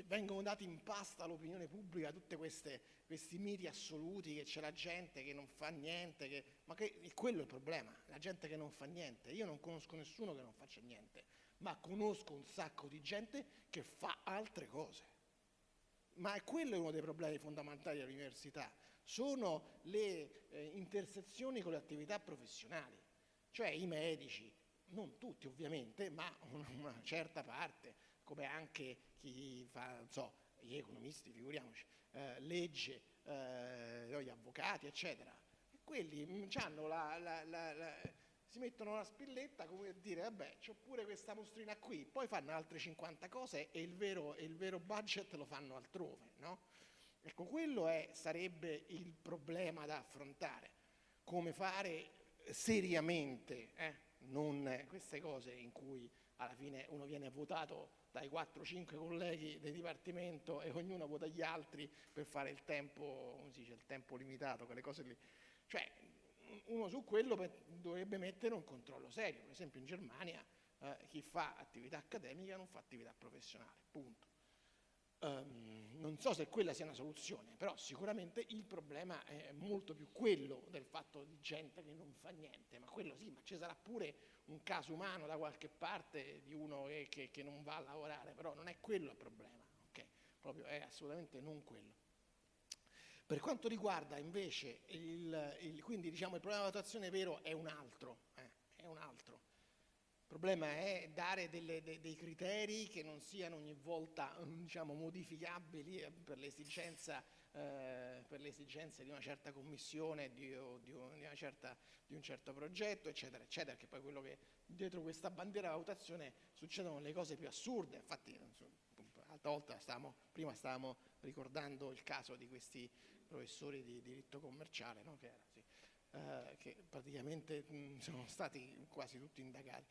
vengono dati in pasta all'opinione pubblica tutti questi miti assoluti che c'è la gente che non fa niente, che, ma che, quello è il problema, la gente che non fa niente. Io non conosco nessuno che non faccia niente, ma conosco un sacco di gente che fa altre cose. Ma è quello uno dei problemi fondamentali dell'università, sono le eh, intersezioni con le attività professionali, cioè i medici, non tutti ovviamente, ma una certa parte, come anche chi fa, non so, gli economisti, figuriamoci, eh, legge, eh, gli avvocati, eccetera. E quelli mm, la, la, la, si mettono la spilletta come per dire, vabbè, c'ho pure questa mostrina qui, poi fanno altre 50 cose e il vero, il vero budget lo fanno altrove, no? Ecco, quello è, sarebbe il problema da affrontare, come fare seriamente, eh, non queste cose in cui alla fine uno viene votato dai 4-5 colleghi del dipartimento e ognuno vota gli altri per fare il tempo, come si dice, il tempo limitato, quelle cose lì. Cioè, uno su quello dovrebbe mettere un controllo serio. Per esempio in Germania eh, chi fa attività accademica non fa attività professionale, punto. Um, non so se quella sia una soluzione, però sicuramente il problema è molto più quello del fatto di gente che non fa niente, ma quello sì, ma ci sarà pure un caso umano da qualche parte di uno che, che, che non va a lavorare, però non è quello il problema, ok? Proprio è assolutamente non quello. Per quanto riguarda invece il, il, quindi diciamo il problema di valutazione vero è un altro, eh, è un altro. Il problema è dare delle, de, dei criteri che non siano ogni volta (laughs) diciamo, modificabili eh, per l'esigenza eh, le esigenze di una certa commissione, di, di, una certa, di, un certo progetto, eccetera, eccetera, che poi quello che dietro questa bandiera valutazione succedono le cose più assurde, infatti l'altra volta stavamo, prima stavamo ricordando il caso di questi professori di diritto commerciale, no? che, era, sì, eh, che, praticamente mh, sono stati quasi tutti indagati.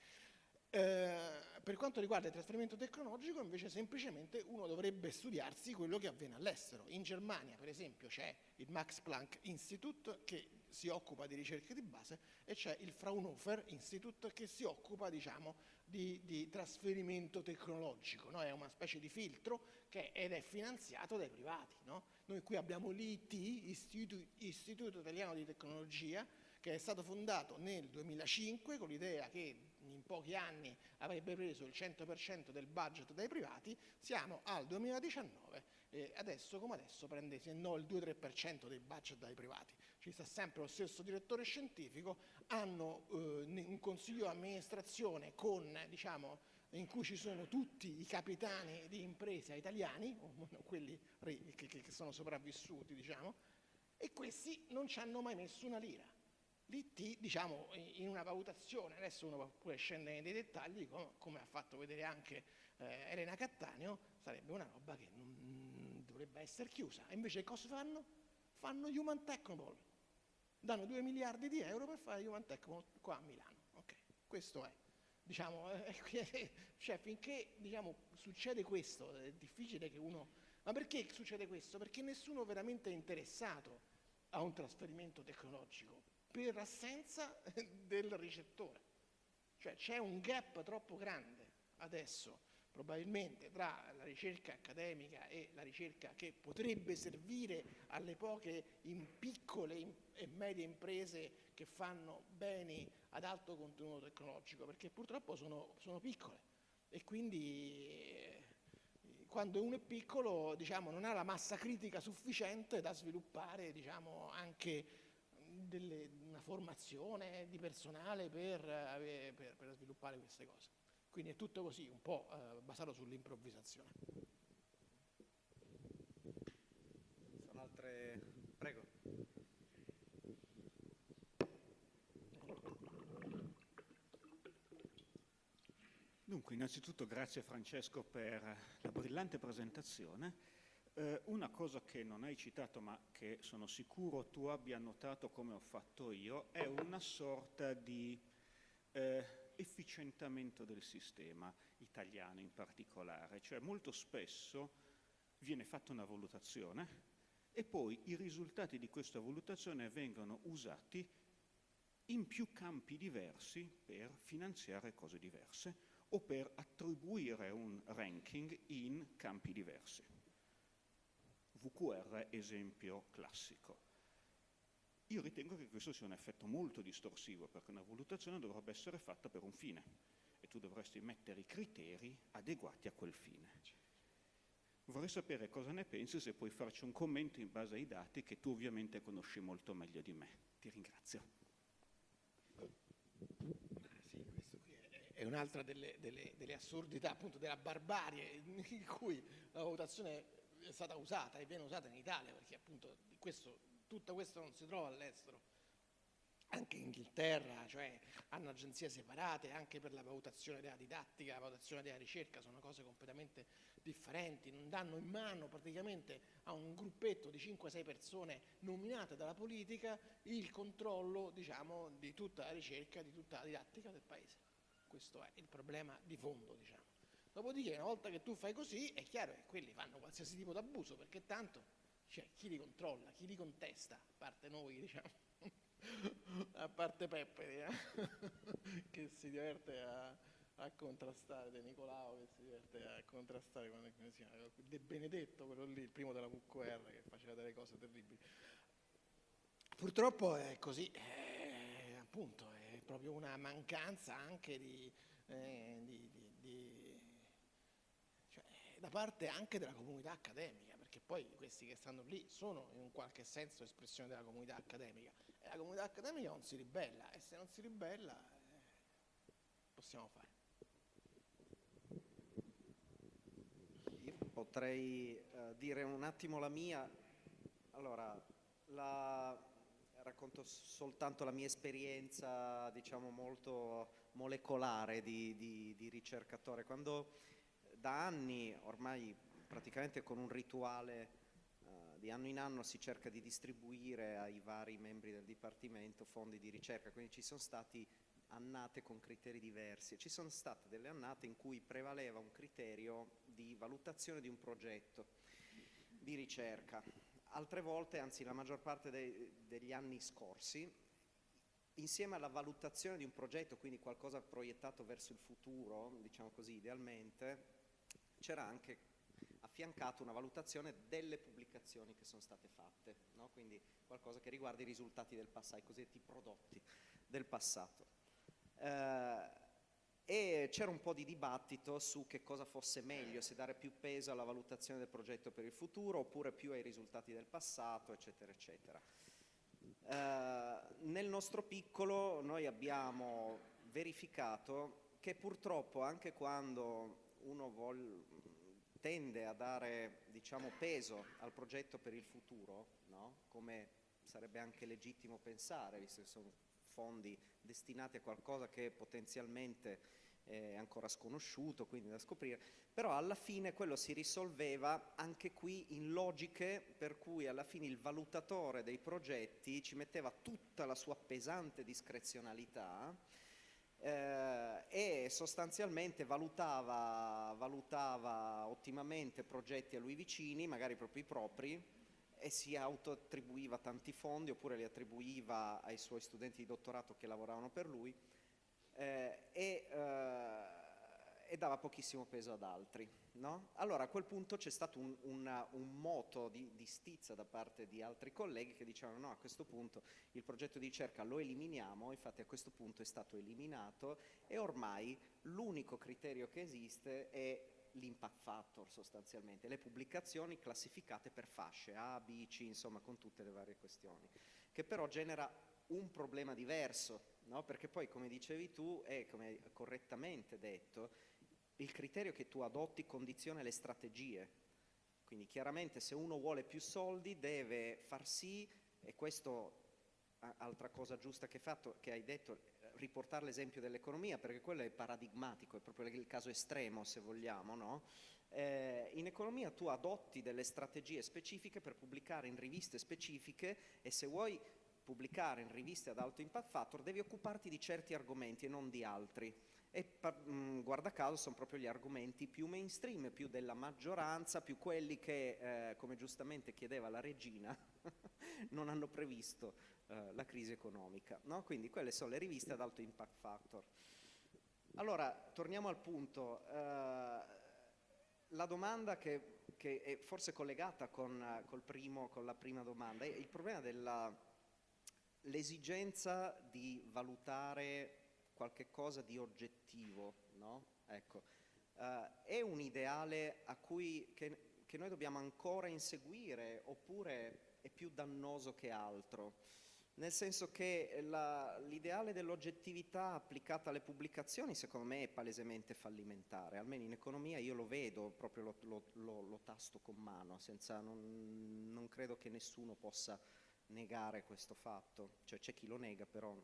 Eh, per quanto riguarda il trasferimento tecnologico invece semplicemente uno dovrebbe studiarsi quello che avviene all'estero. In Germania per esempio c'è il Max Planck Institute che si occupa di ricerca di base e c'è il Fraunhofer Institute che si occupa diciamo, di, di, trasferimento tecnologico, no? è una specie di filtro che, ed è finanziato dai privati. No? Noi qui abbiamo l'IT, Istituto, Istituto Italiano di Tecnologia, che è stato fondato nel 2005 con l'idea che in pochi anni avrebbe preso il 100% del budget dai privati, siamo al 2019 e adesso come adesso prende se no il 2-3% dei budget dai privati. Ci sta sempre lo stesso direttore scientifico, hanno eh, un consiglio di amministrazione con, diciamo, in cui ci sono tutti i capitani di impresa italiani, quelli che, che sono sopravvissuti, diciamo, e questi non ci hanno mai messo una lira. L'IT, diciamo, in una valutazione, adesso uno può pure scendere nei dettagli, come, come ha fatto vedere anche eh, Elena Cattaneo, sarebbe una roba che non dovrebbe essere chiusa. E invece cosa fanno? Fanno Human Technopole. Danno 2 miliardi di euro per fare Human Technopole qua a Milano. Ok, questo è. Diciamo, (laughs) eh, cioè, finché diciamo, succede questo, è difficile che uno... Ma perché succede questo? Perché nessuno veramente è interessato a un trasferimento tecnologico per assenza (laughs) del ricettore. Cioè c'è un gap troppo grande adesso probabilmente tra la ricerca accademica e la ricerca che potrebbe servire alle poche piccole e medie imprese che fanno beni ad alto contenuto tecnologico, perché purtroppo sono, sono piccole e quindi eh, quando uno è piccolo diciamo, non ha la massa critica sufficiente da sviluppare diciamo, anche delle, una formazione di personale per, per, per, sviluppare queste cose. Quindi è tutto così, un po' eh, basato sull'improvvisazione. Sono altre... Prego. Dunque, innanzitutto grazie Francesco per la brillante presentazione eh, una cosa che non hai citato ma che sono sicuro tu abbia notato come ho fatto io è una sorta di eh, efficientamento del sistema italiano in particolare, cioè molto spesso viene fatta una valutazione e poi i risultati di questa valutazione vengono usati in più campi diversi per finanziare cose diverse o per attribuire un ranking in campi diversi. VQR esempio classico. Io ritengo che questo sia un effetto molto distorsivo perché una valutazione dovrebbe essere fatta per un fine e tu dovresti mettere i criteri adeguati a quel fine. Vorrei sapere cosa ne pensi se puoi farci un commento in base ai dati che tu ovviamente conosci molto meglio di me. Ti ringrazio. è un'altra delle, delle, delle, assurdità, appunto della barbarie in cui la valutazione è stata usata e viene usata in Italia perché appunto questo, tutto questo non si trova all'estero. Anche in Inghilterra, cioè hanno agenzie separate anche per la valutazione della didattica, la valutazione della ricerca, sono cose completamente differenti, non danno in mano praticamente a un gruppetto di 5-6 persone nominate dalla politica il controllo diciamo, di tutta la ricerca, di tutta la didattica del paese. Questo è il problema di fondo. Diciamo. Dopodiché una volta che tu fai così è chiaro che quelli fanno qualsiasi tipo d'abuso perché tanto cioè, chi li controlla, chi li contesta, a parte noi diciamo, (laughs) a parte Peppe diciamo, (laughs) che si diverte a, a contrastare, De Nicolao che si diverte a contrastare con De Benedetto, quello lì, il primo della VQR che faceva delle cose terribili. Purtroppo è così, è, appunto, è proprio una mancanza anche di, eh, di, di, di da parte anche della comunità accademica, perché poi questi che stanno lì sono in un qualche senso espressione della comunità accademica e la comunità accademica non si ribella e se non si ribella eh, possiamo fare. Io potrei eh, dire un attimo la mia, allora la, racconto soltanto la mia esperienza diciamo molto molecolare di, di, di ricercatore. Quando da anni, ormai praticamente con un rituale uh, di anno in anno si cerca di distribuire ai vari membri del Dipartimento fondi di ricerca, quindi ci sono stati annate con criteri diversi. Ci sono state delle annate in cui prevaleva un criterio di valutazione di un progetto di ricerca. altre volte, anzi la maggior parte dei, degli anni scorsi, insieme alla valutazione di un progetto, quindi qualcosa proiettato verso il futuro, diciamo così idealmente, c'era anche affiancato una valutazione delle pubblicazioni che sono state fatte, no? quindi qualcosa che riguarda i risultati del passato, i cosiddetti prodotti del passato. Eh, e c'era un po' di dibattito su che cosa fosse meglio, se dare più peso alla valutazione del progetto per il futuro oppure più ai risultati del passato, eccetera, eccetera. Eh, nel nostro piccolo noi abbiamo verificato che purtroppo anche quando uno vuol, tende a dare diciamo, peso al progetto per il futuro, no? come sarebbe anche legittimo pensare, visto che sono fondi destinati a qualcosa che potenzialmente è ancora sconosciuto, quindi da scoprire, però alla fine quello si risolveva anche qui in logiche per cui alla fine il valutatore dei progetti ci metteva tutta la sua pesante discrezionalità eh, e sostanzialmente valutava, valutava ottimamente progetti a lui vicini, magari proprio i propri, e si autoattribuiva tanti fondi oppure li attribuiva ai suoi studenti di dottorato che lavoravano per lui. Eh, e, eh, e, dava pochissimo peso ad altri. No? Allora a quel punto c'è stato un, una, un moto di, di, stizza da parte di altri colleghi che dicevano no a questo punto il progetto di ricerca lo eliminiamo, infatti a questo punto è stato eliminato e ormai l'unico criterio che esiste è l'impact factor sostanzialmente, le pubblicazioni classificate per fasce A, B, C, insomma con tutte le varie questioni, che però genera un problema diverso, no? perché poi come dicevi tu e come correttamente detto, il criterio che tu adotti condiziona le strategie, quindi chiaramente se uno vuole più soldi deve far sì, e questo altra cosa giusta che fatto, che hai detto, riportare l'esempio dell'economia, perché quello è paradigmatico, è proprio il caso estremo se vogliamo, no? eh, in economia tu adotti delle strategie specifiche per pubblicare in riviste specifiche e se vuoi pubblicare in riviste ad alto impact factor devi occuparti di certi argomenti e non di altri e mm, guarda caso sono proprio gli argomenti più mainstream, più della maggioranza, più quelli che, eh, come giustamente chiedeva la regina, (laughs) non hanno previsto eh, la crisi economica. No? Quindi quelle sono le riviste ad alto impact factor. Allora, torniamo al punto. Eh, la domanda che, che, è forse collegata con, primo, con la prima domanda è il problema dell'esigenza di valutare qualche cosa di oggettivo, no? ecco. uh, è un ideale a cui, che, che, noi dobbiamo ancora inseguire oppure è più dannoso che altro? Nel senso che l'ideale dell'oggettività applicata alle pubblicazioni secondo me è palesemente fallimentare, almeno in economia io lo vedo, proprio lo, lo, lo, lo tasto con mano, senza, non, non credo che nessuno possa negare questo fatto, cioè c'è chi lo nega però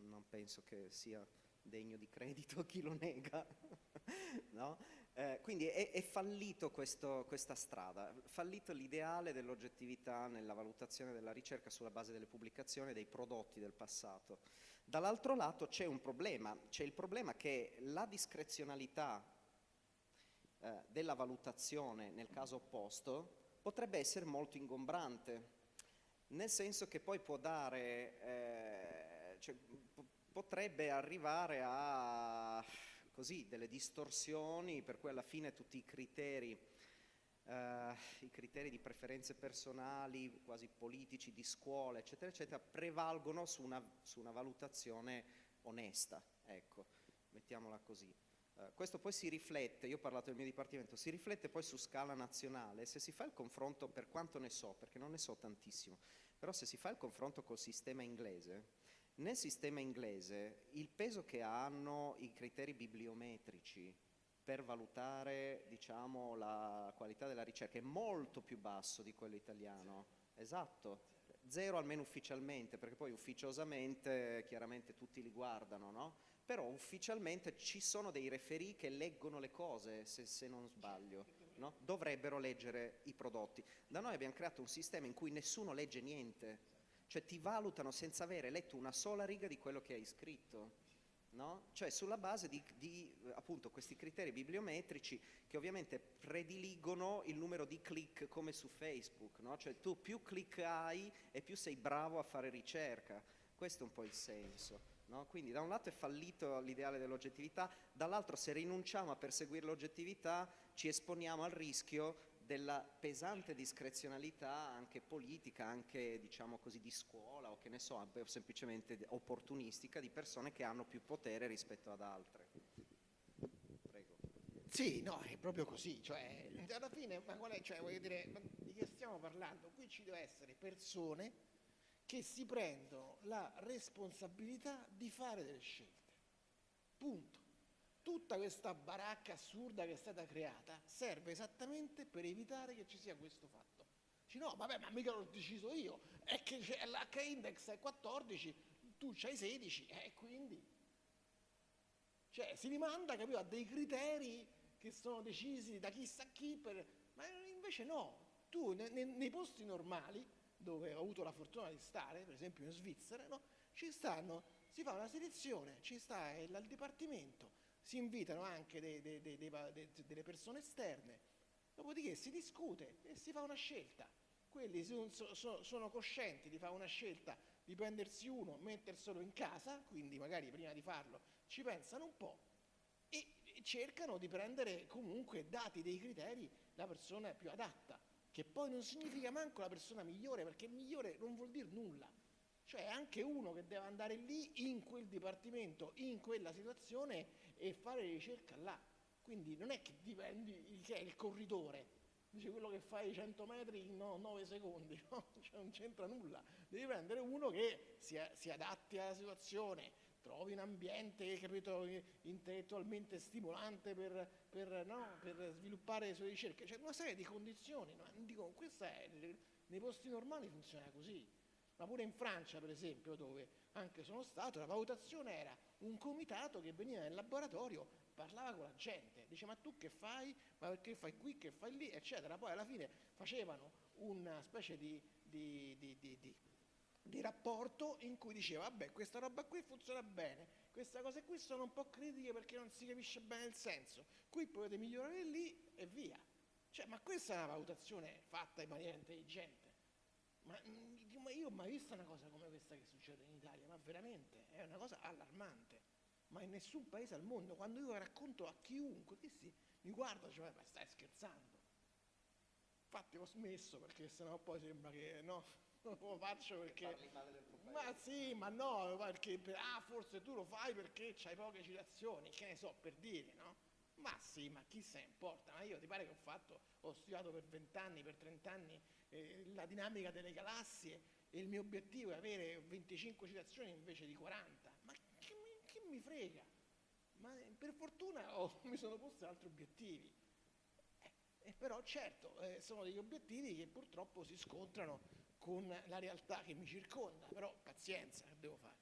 non penso che sia degno di credito (laughs) chi lo nega. (laughs) no? eh, quindi è, è fallito questo, questa strada, fallito l'ideale dell'oggettività nella valutazione della ricerca sulla base delle pubblicazioni dei prodotti del passato. Dall'altro lato c'è un problema, c'è il problema che la discrezionalità eh, della valutazione nel caso opposto potrebbe essere molto ingombrante, nel senso che poi può dare, eh, cioè, potrebbe arrivare a così, delle distorsioni per cui alla fine tutti i criteri, eh, i criteri di preferenze personali, quasi politici, di scuola, eccetera, eccetera, prevalgono su una, su una valutazione onesta, ecco, mettiamola così. Uh, questo poi si riflette, io ho parlato del mio dipartimento, si riflette poi su scala nazionale, se si fa il confronto, per quanto ne so, perché non ne so tantissimo, però se si fa il confronto col sistema inglese, nel sistema inglese il peso che hanno i criteri bibliometrici per valutare diciamo, la qualità della ricerca è molto più basso di quello italiano. Esatto, zero almeno ufficialmente, perché poi ufficiosamente chiaramente tutti li guardano, no? Però ufficialmente ci sono dei referì che leggono le cose, se, se non sbaglio, no? Dovrebbero leggere i prodotti. Da noi abbiamo creato un sistema in cui nessuno legge niente, cioè ti valutano senza avere letto una sola riga di quello che hai scritto. no? Cioè sulla base di, di, appunto questi criteri bibliometrici che ovviamente prediligono il numero di click come su Facebook, no? Cioè tu più click hai e più sei bravo a fare ricerca. Questo è un po' il senso. No? Quindi da un lato è fallito l'ideale dell'oggettività, dall'altro se rinunciamo a perseguire l'oggettività ci esponiamo al rischio della pesante discrezionalità anche politica, anche diciamo così di scuola o che ne so, semplicemente opportunistica di persone che hanno più potere rispetto ad altre. Prego. Sì, no, è proprio così, cioè alla fine, ma qual è, cioè, voglio dire, di che stiamo parlando? Qui ci deve essere persone che si prendono la responsabilità di fare delle scelte. Punto tutta questa baracca assurda che è stata creata serve esattamente per evitare che ci sia questo fatto. Dici no, vabbè, ma mica l'ho deciso io, è che l'H-index è 14, tu c'hai 16 e eh, quindi... Cioè si rimanda capito, a dei criteri che sono decisi da chissà chi, per... ma invece no, tu ne, ne, nei posti normali dove ho avuto la fortuna di stare, per esempio in Svizzera, no, ci stanno, si fa una selezione, ci sta il, il dipartimento, si invitano anche dei, dei, dei, delle persone esterne, dopodiché si discute e si fa una scelta. Quelli sono, sono, sono coscienti di fare una scelta di prendersi uno, metterselo in casa, quindi magari prima di farlo ci pensano un po' e cercano di prendere comunque, dati dei criteri, la persona più adatta, che poi non significa manco la persona migliore, perché migliore non vuol dire nulla. Cioè anche uno che deve andare lì, in quel dipartimento, in quella situazione e fare ricerca là. Quindi non è che dipendi è il corridore, dice quello che fai 100 metri in 9 secondi, (laughs) no? cioè non c'entra nulla. Devi prendere uno che si, si adatti alla situazione, trovi un ambiente capito, intellettualmente stimolante per, per, no, per, sviluppare le sue ricerche, cioè una serie di condizioni. No? Dico, è, nei posti normali funziona così, ma pure in Francia per esempio, dove anche sono stato, la valutazione era un comitato che veniva nel laboratorio, parlava con la gente, dice ma tu che fai, ma perché fai qui, che fai lì, eccetera. Poi alla fine facevano una specie di, di, di, di rapporto in cui diceva vabbè questa roba qui funziona bene, queste cose qui sono un po' critiche perché non si capisce bene il senso, qui potete migliorare lì e via. Cioè, ma questa è una valutazione fatta in maniera intelligente. Ma, mm, io ho mai visto una cosa come questa che succede in Italia, ma veramente è una cosa allarmante. Ma in nessun paese al mondo, quando io racconto a chiunque, questi mi guardano e dicono, ma stai scherzando. Infatti ho smesso perché sennò poi sembra che no, (laughs) non lo faccio perché... Ma sì, ma no, perché ah, forse tu lo fai perché hai poche citazioni, che ne so, per dire, no? Ma sì, ma chi se ne importa? Ma io ti pare che ho fatto, ho studiato per 20 anni, per 30 anni eh, la dinamica delle galassie e il mio obiettivo è avere 25 citazioni invece di 40. Ma che mi, che mi frega? Ma per fortuna oh, (laughs) mi sono posto altri obiettivi. Eh, eh, però certo, eh, sono degli obiettivi che purtroppo si scontrano con la realtà che mi circonda, però pazienza, che devo fare?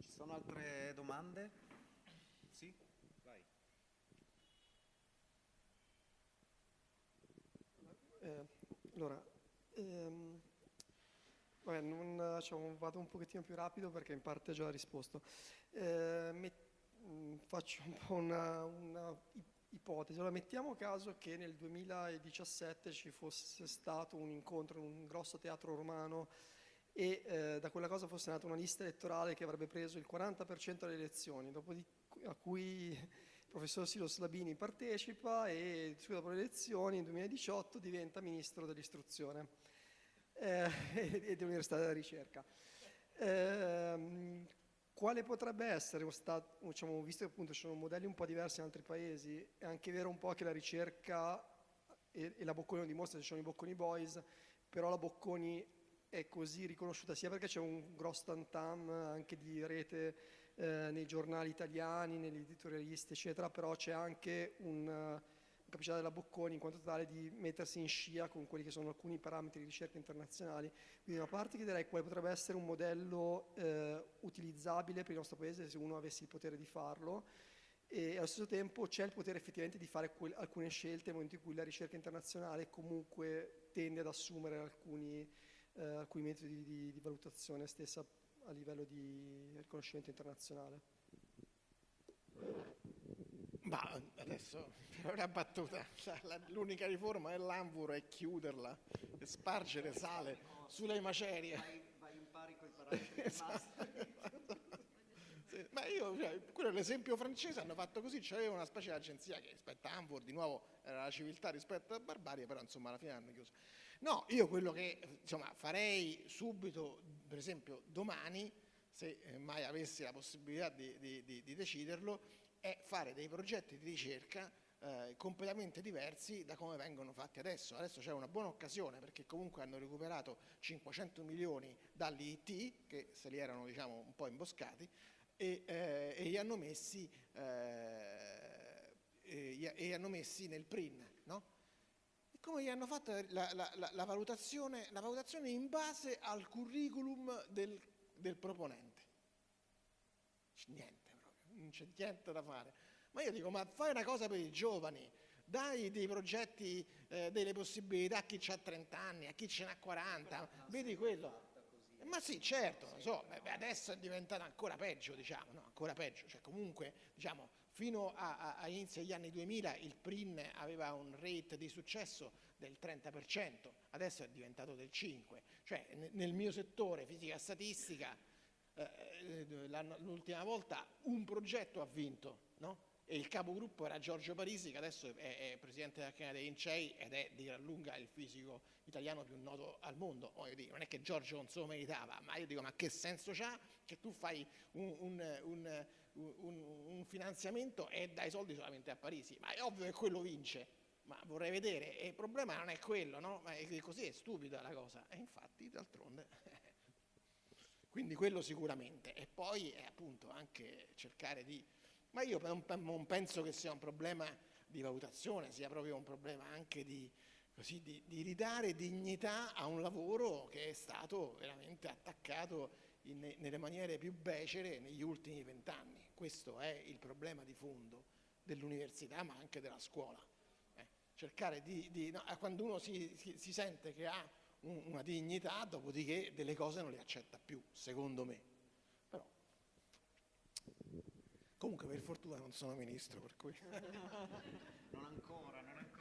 Ci sono altre domande? Sì? Vai. Eh, allora, ehm, vabbè, non, diciamo, vado un pochettino più rapido perché in parte ho già risposto. Eh, met, mm, faccio un po' una, una ipotesi. Allora, mettiamo caso che nel 2017 ci fosse stato un incontro in un grosso teatro romano e eh, da quella cosa fosse nata una lista elettorale che avrebbe preso il 40% delle elezioni, dopodiché a cui professor Silos Labini partecipa e dopo le elezioni nel 2018 diventa ministro dell'istruzione eh, (laughs) e dell'università della ricerca. Eh, quale potrebbe essere diciamo, visto che appunto ci sono modelli un po' diversi in altri paesi, è anche vero un po' che la ricerca e, e la Bocconi lo dimostra, ci sono i Bocconi Boys, però la Bocconi è così riconosciuta sia perché c'è un grosso tantam anche di rete eh, nei giornali italiani, negli editorialisti, eccetera, però c'è anche un, una capacità della Bocconi in quanto tale di mettersi in scia con quelli che sono alcuni parametri di ricerca internazionali. Quindi una parte chiederei quale potrebbe essere un modello eh, utilizzabile per il nostro Paese se uno avesse il potere di farlo e allo stesso tempo c'è il potere effettivamente di fare alcune scelte nel momento in cui la ricerca internazionale comunque tende ad assumere alcuni, eh, alcuni metodi di, di valutazione stessa a livello di riconoscimento internazionale. Ma adesso, per una battuta, la- l'unica riforma dell'Anvur è chiuderla e spargere sale sulle macerie. Vai, vai in pari con i parametri rimasti. Sì, ma io, cioè, quello è l'esempio francese, hanno fatto così, c'aveva una specie di agenzia che rispetto a Anvur, di nuovo, era la civiltà rispetto alla barbarie, però insomma alla fine hanno chiuso. No, io quello che insomma, farei subito, per esempio domani, se eh, mai avessi la possibilità di, di- di- di deciderlo, è fare dei progetti di ricerca eh, completamente diversi da come vengono fatti adesso. Adesso c'è una buona occasione perché comunque hanno recuperato 500 milioni dall'IT, che se li erano diciamo, un po' imboscati, e, eh, e li hanno messi, eh, e e hanno messi nel PRIN. No? Come gli hanno fatto la, la- la- valutazione, la valutazione in base al curriculum del, del proponente? Niente proprio, non c'è niente da fare. Ma io dico, ma fai una cosa per i giovani, dai dei progetti, eh, delle possibilità a chi ha 30 anni, a chi ce n'ha 40, vedi quello. Eh, Ma sì, certo, so, adesso è diventato ancora peggio, diciamo, no? ancora peggio, cioè comunque, diciamo, fino a, a- a inizio degli anni 2000 il PRIN aveva un rate di successo del 30%, adesso è diventato del 5%, cioè ne- nel mio settore, fisica e statistica, eh, l'anno- l'ultima volta un progetto ha vinto, no? E il capogruppo era Giorgio Parisi, che adesso è, è presidente dell'Accademia dei Lincei ed è di gran lunga il fisico italiano più noto al mondo. Voglio dire, non è che Giorgio non se lo meritava, ma io dico, ma che senso c'ha che tu fai un, un- un- un- finanziamento e dai soldi solamente a Parisi? Ma è ovvio che quello vince. Ma vorrei vedere, e il problema non è quello, no? Ma è- così è stupida la cosa. E infatti, d'altronde, (laughs) quindi quello sicuramente. E poi è appunto anche cercare di... Ma io non, penso che sia un problema di valutazione, sia proprio un problema anche di, così, di, di ridare dignità a un lavoro che è stato veramente attaccato in- nelle maniere più becere negli ultimi vent'anni. Questo è il problema di fondo dell'università, ma anche della scuola. Eh, cercare di... di- no, quando uno si, si- si sente che ha un- una dignità, dopodiché delle cose non le accetta più, secondo me. Però, comunque per fortuna non sono ministro, per cui... (laughs) (laughs) Non ancora, non ancora.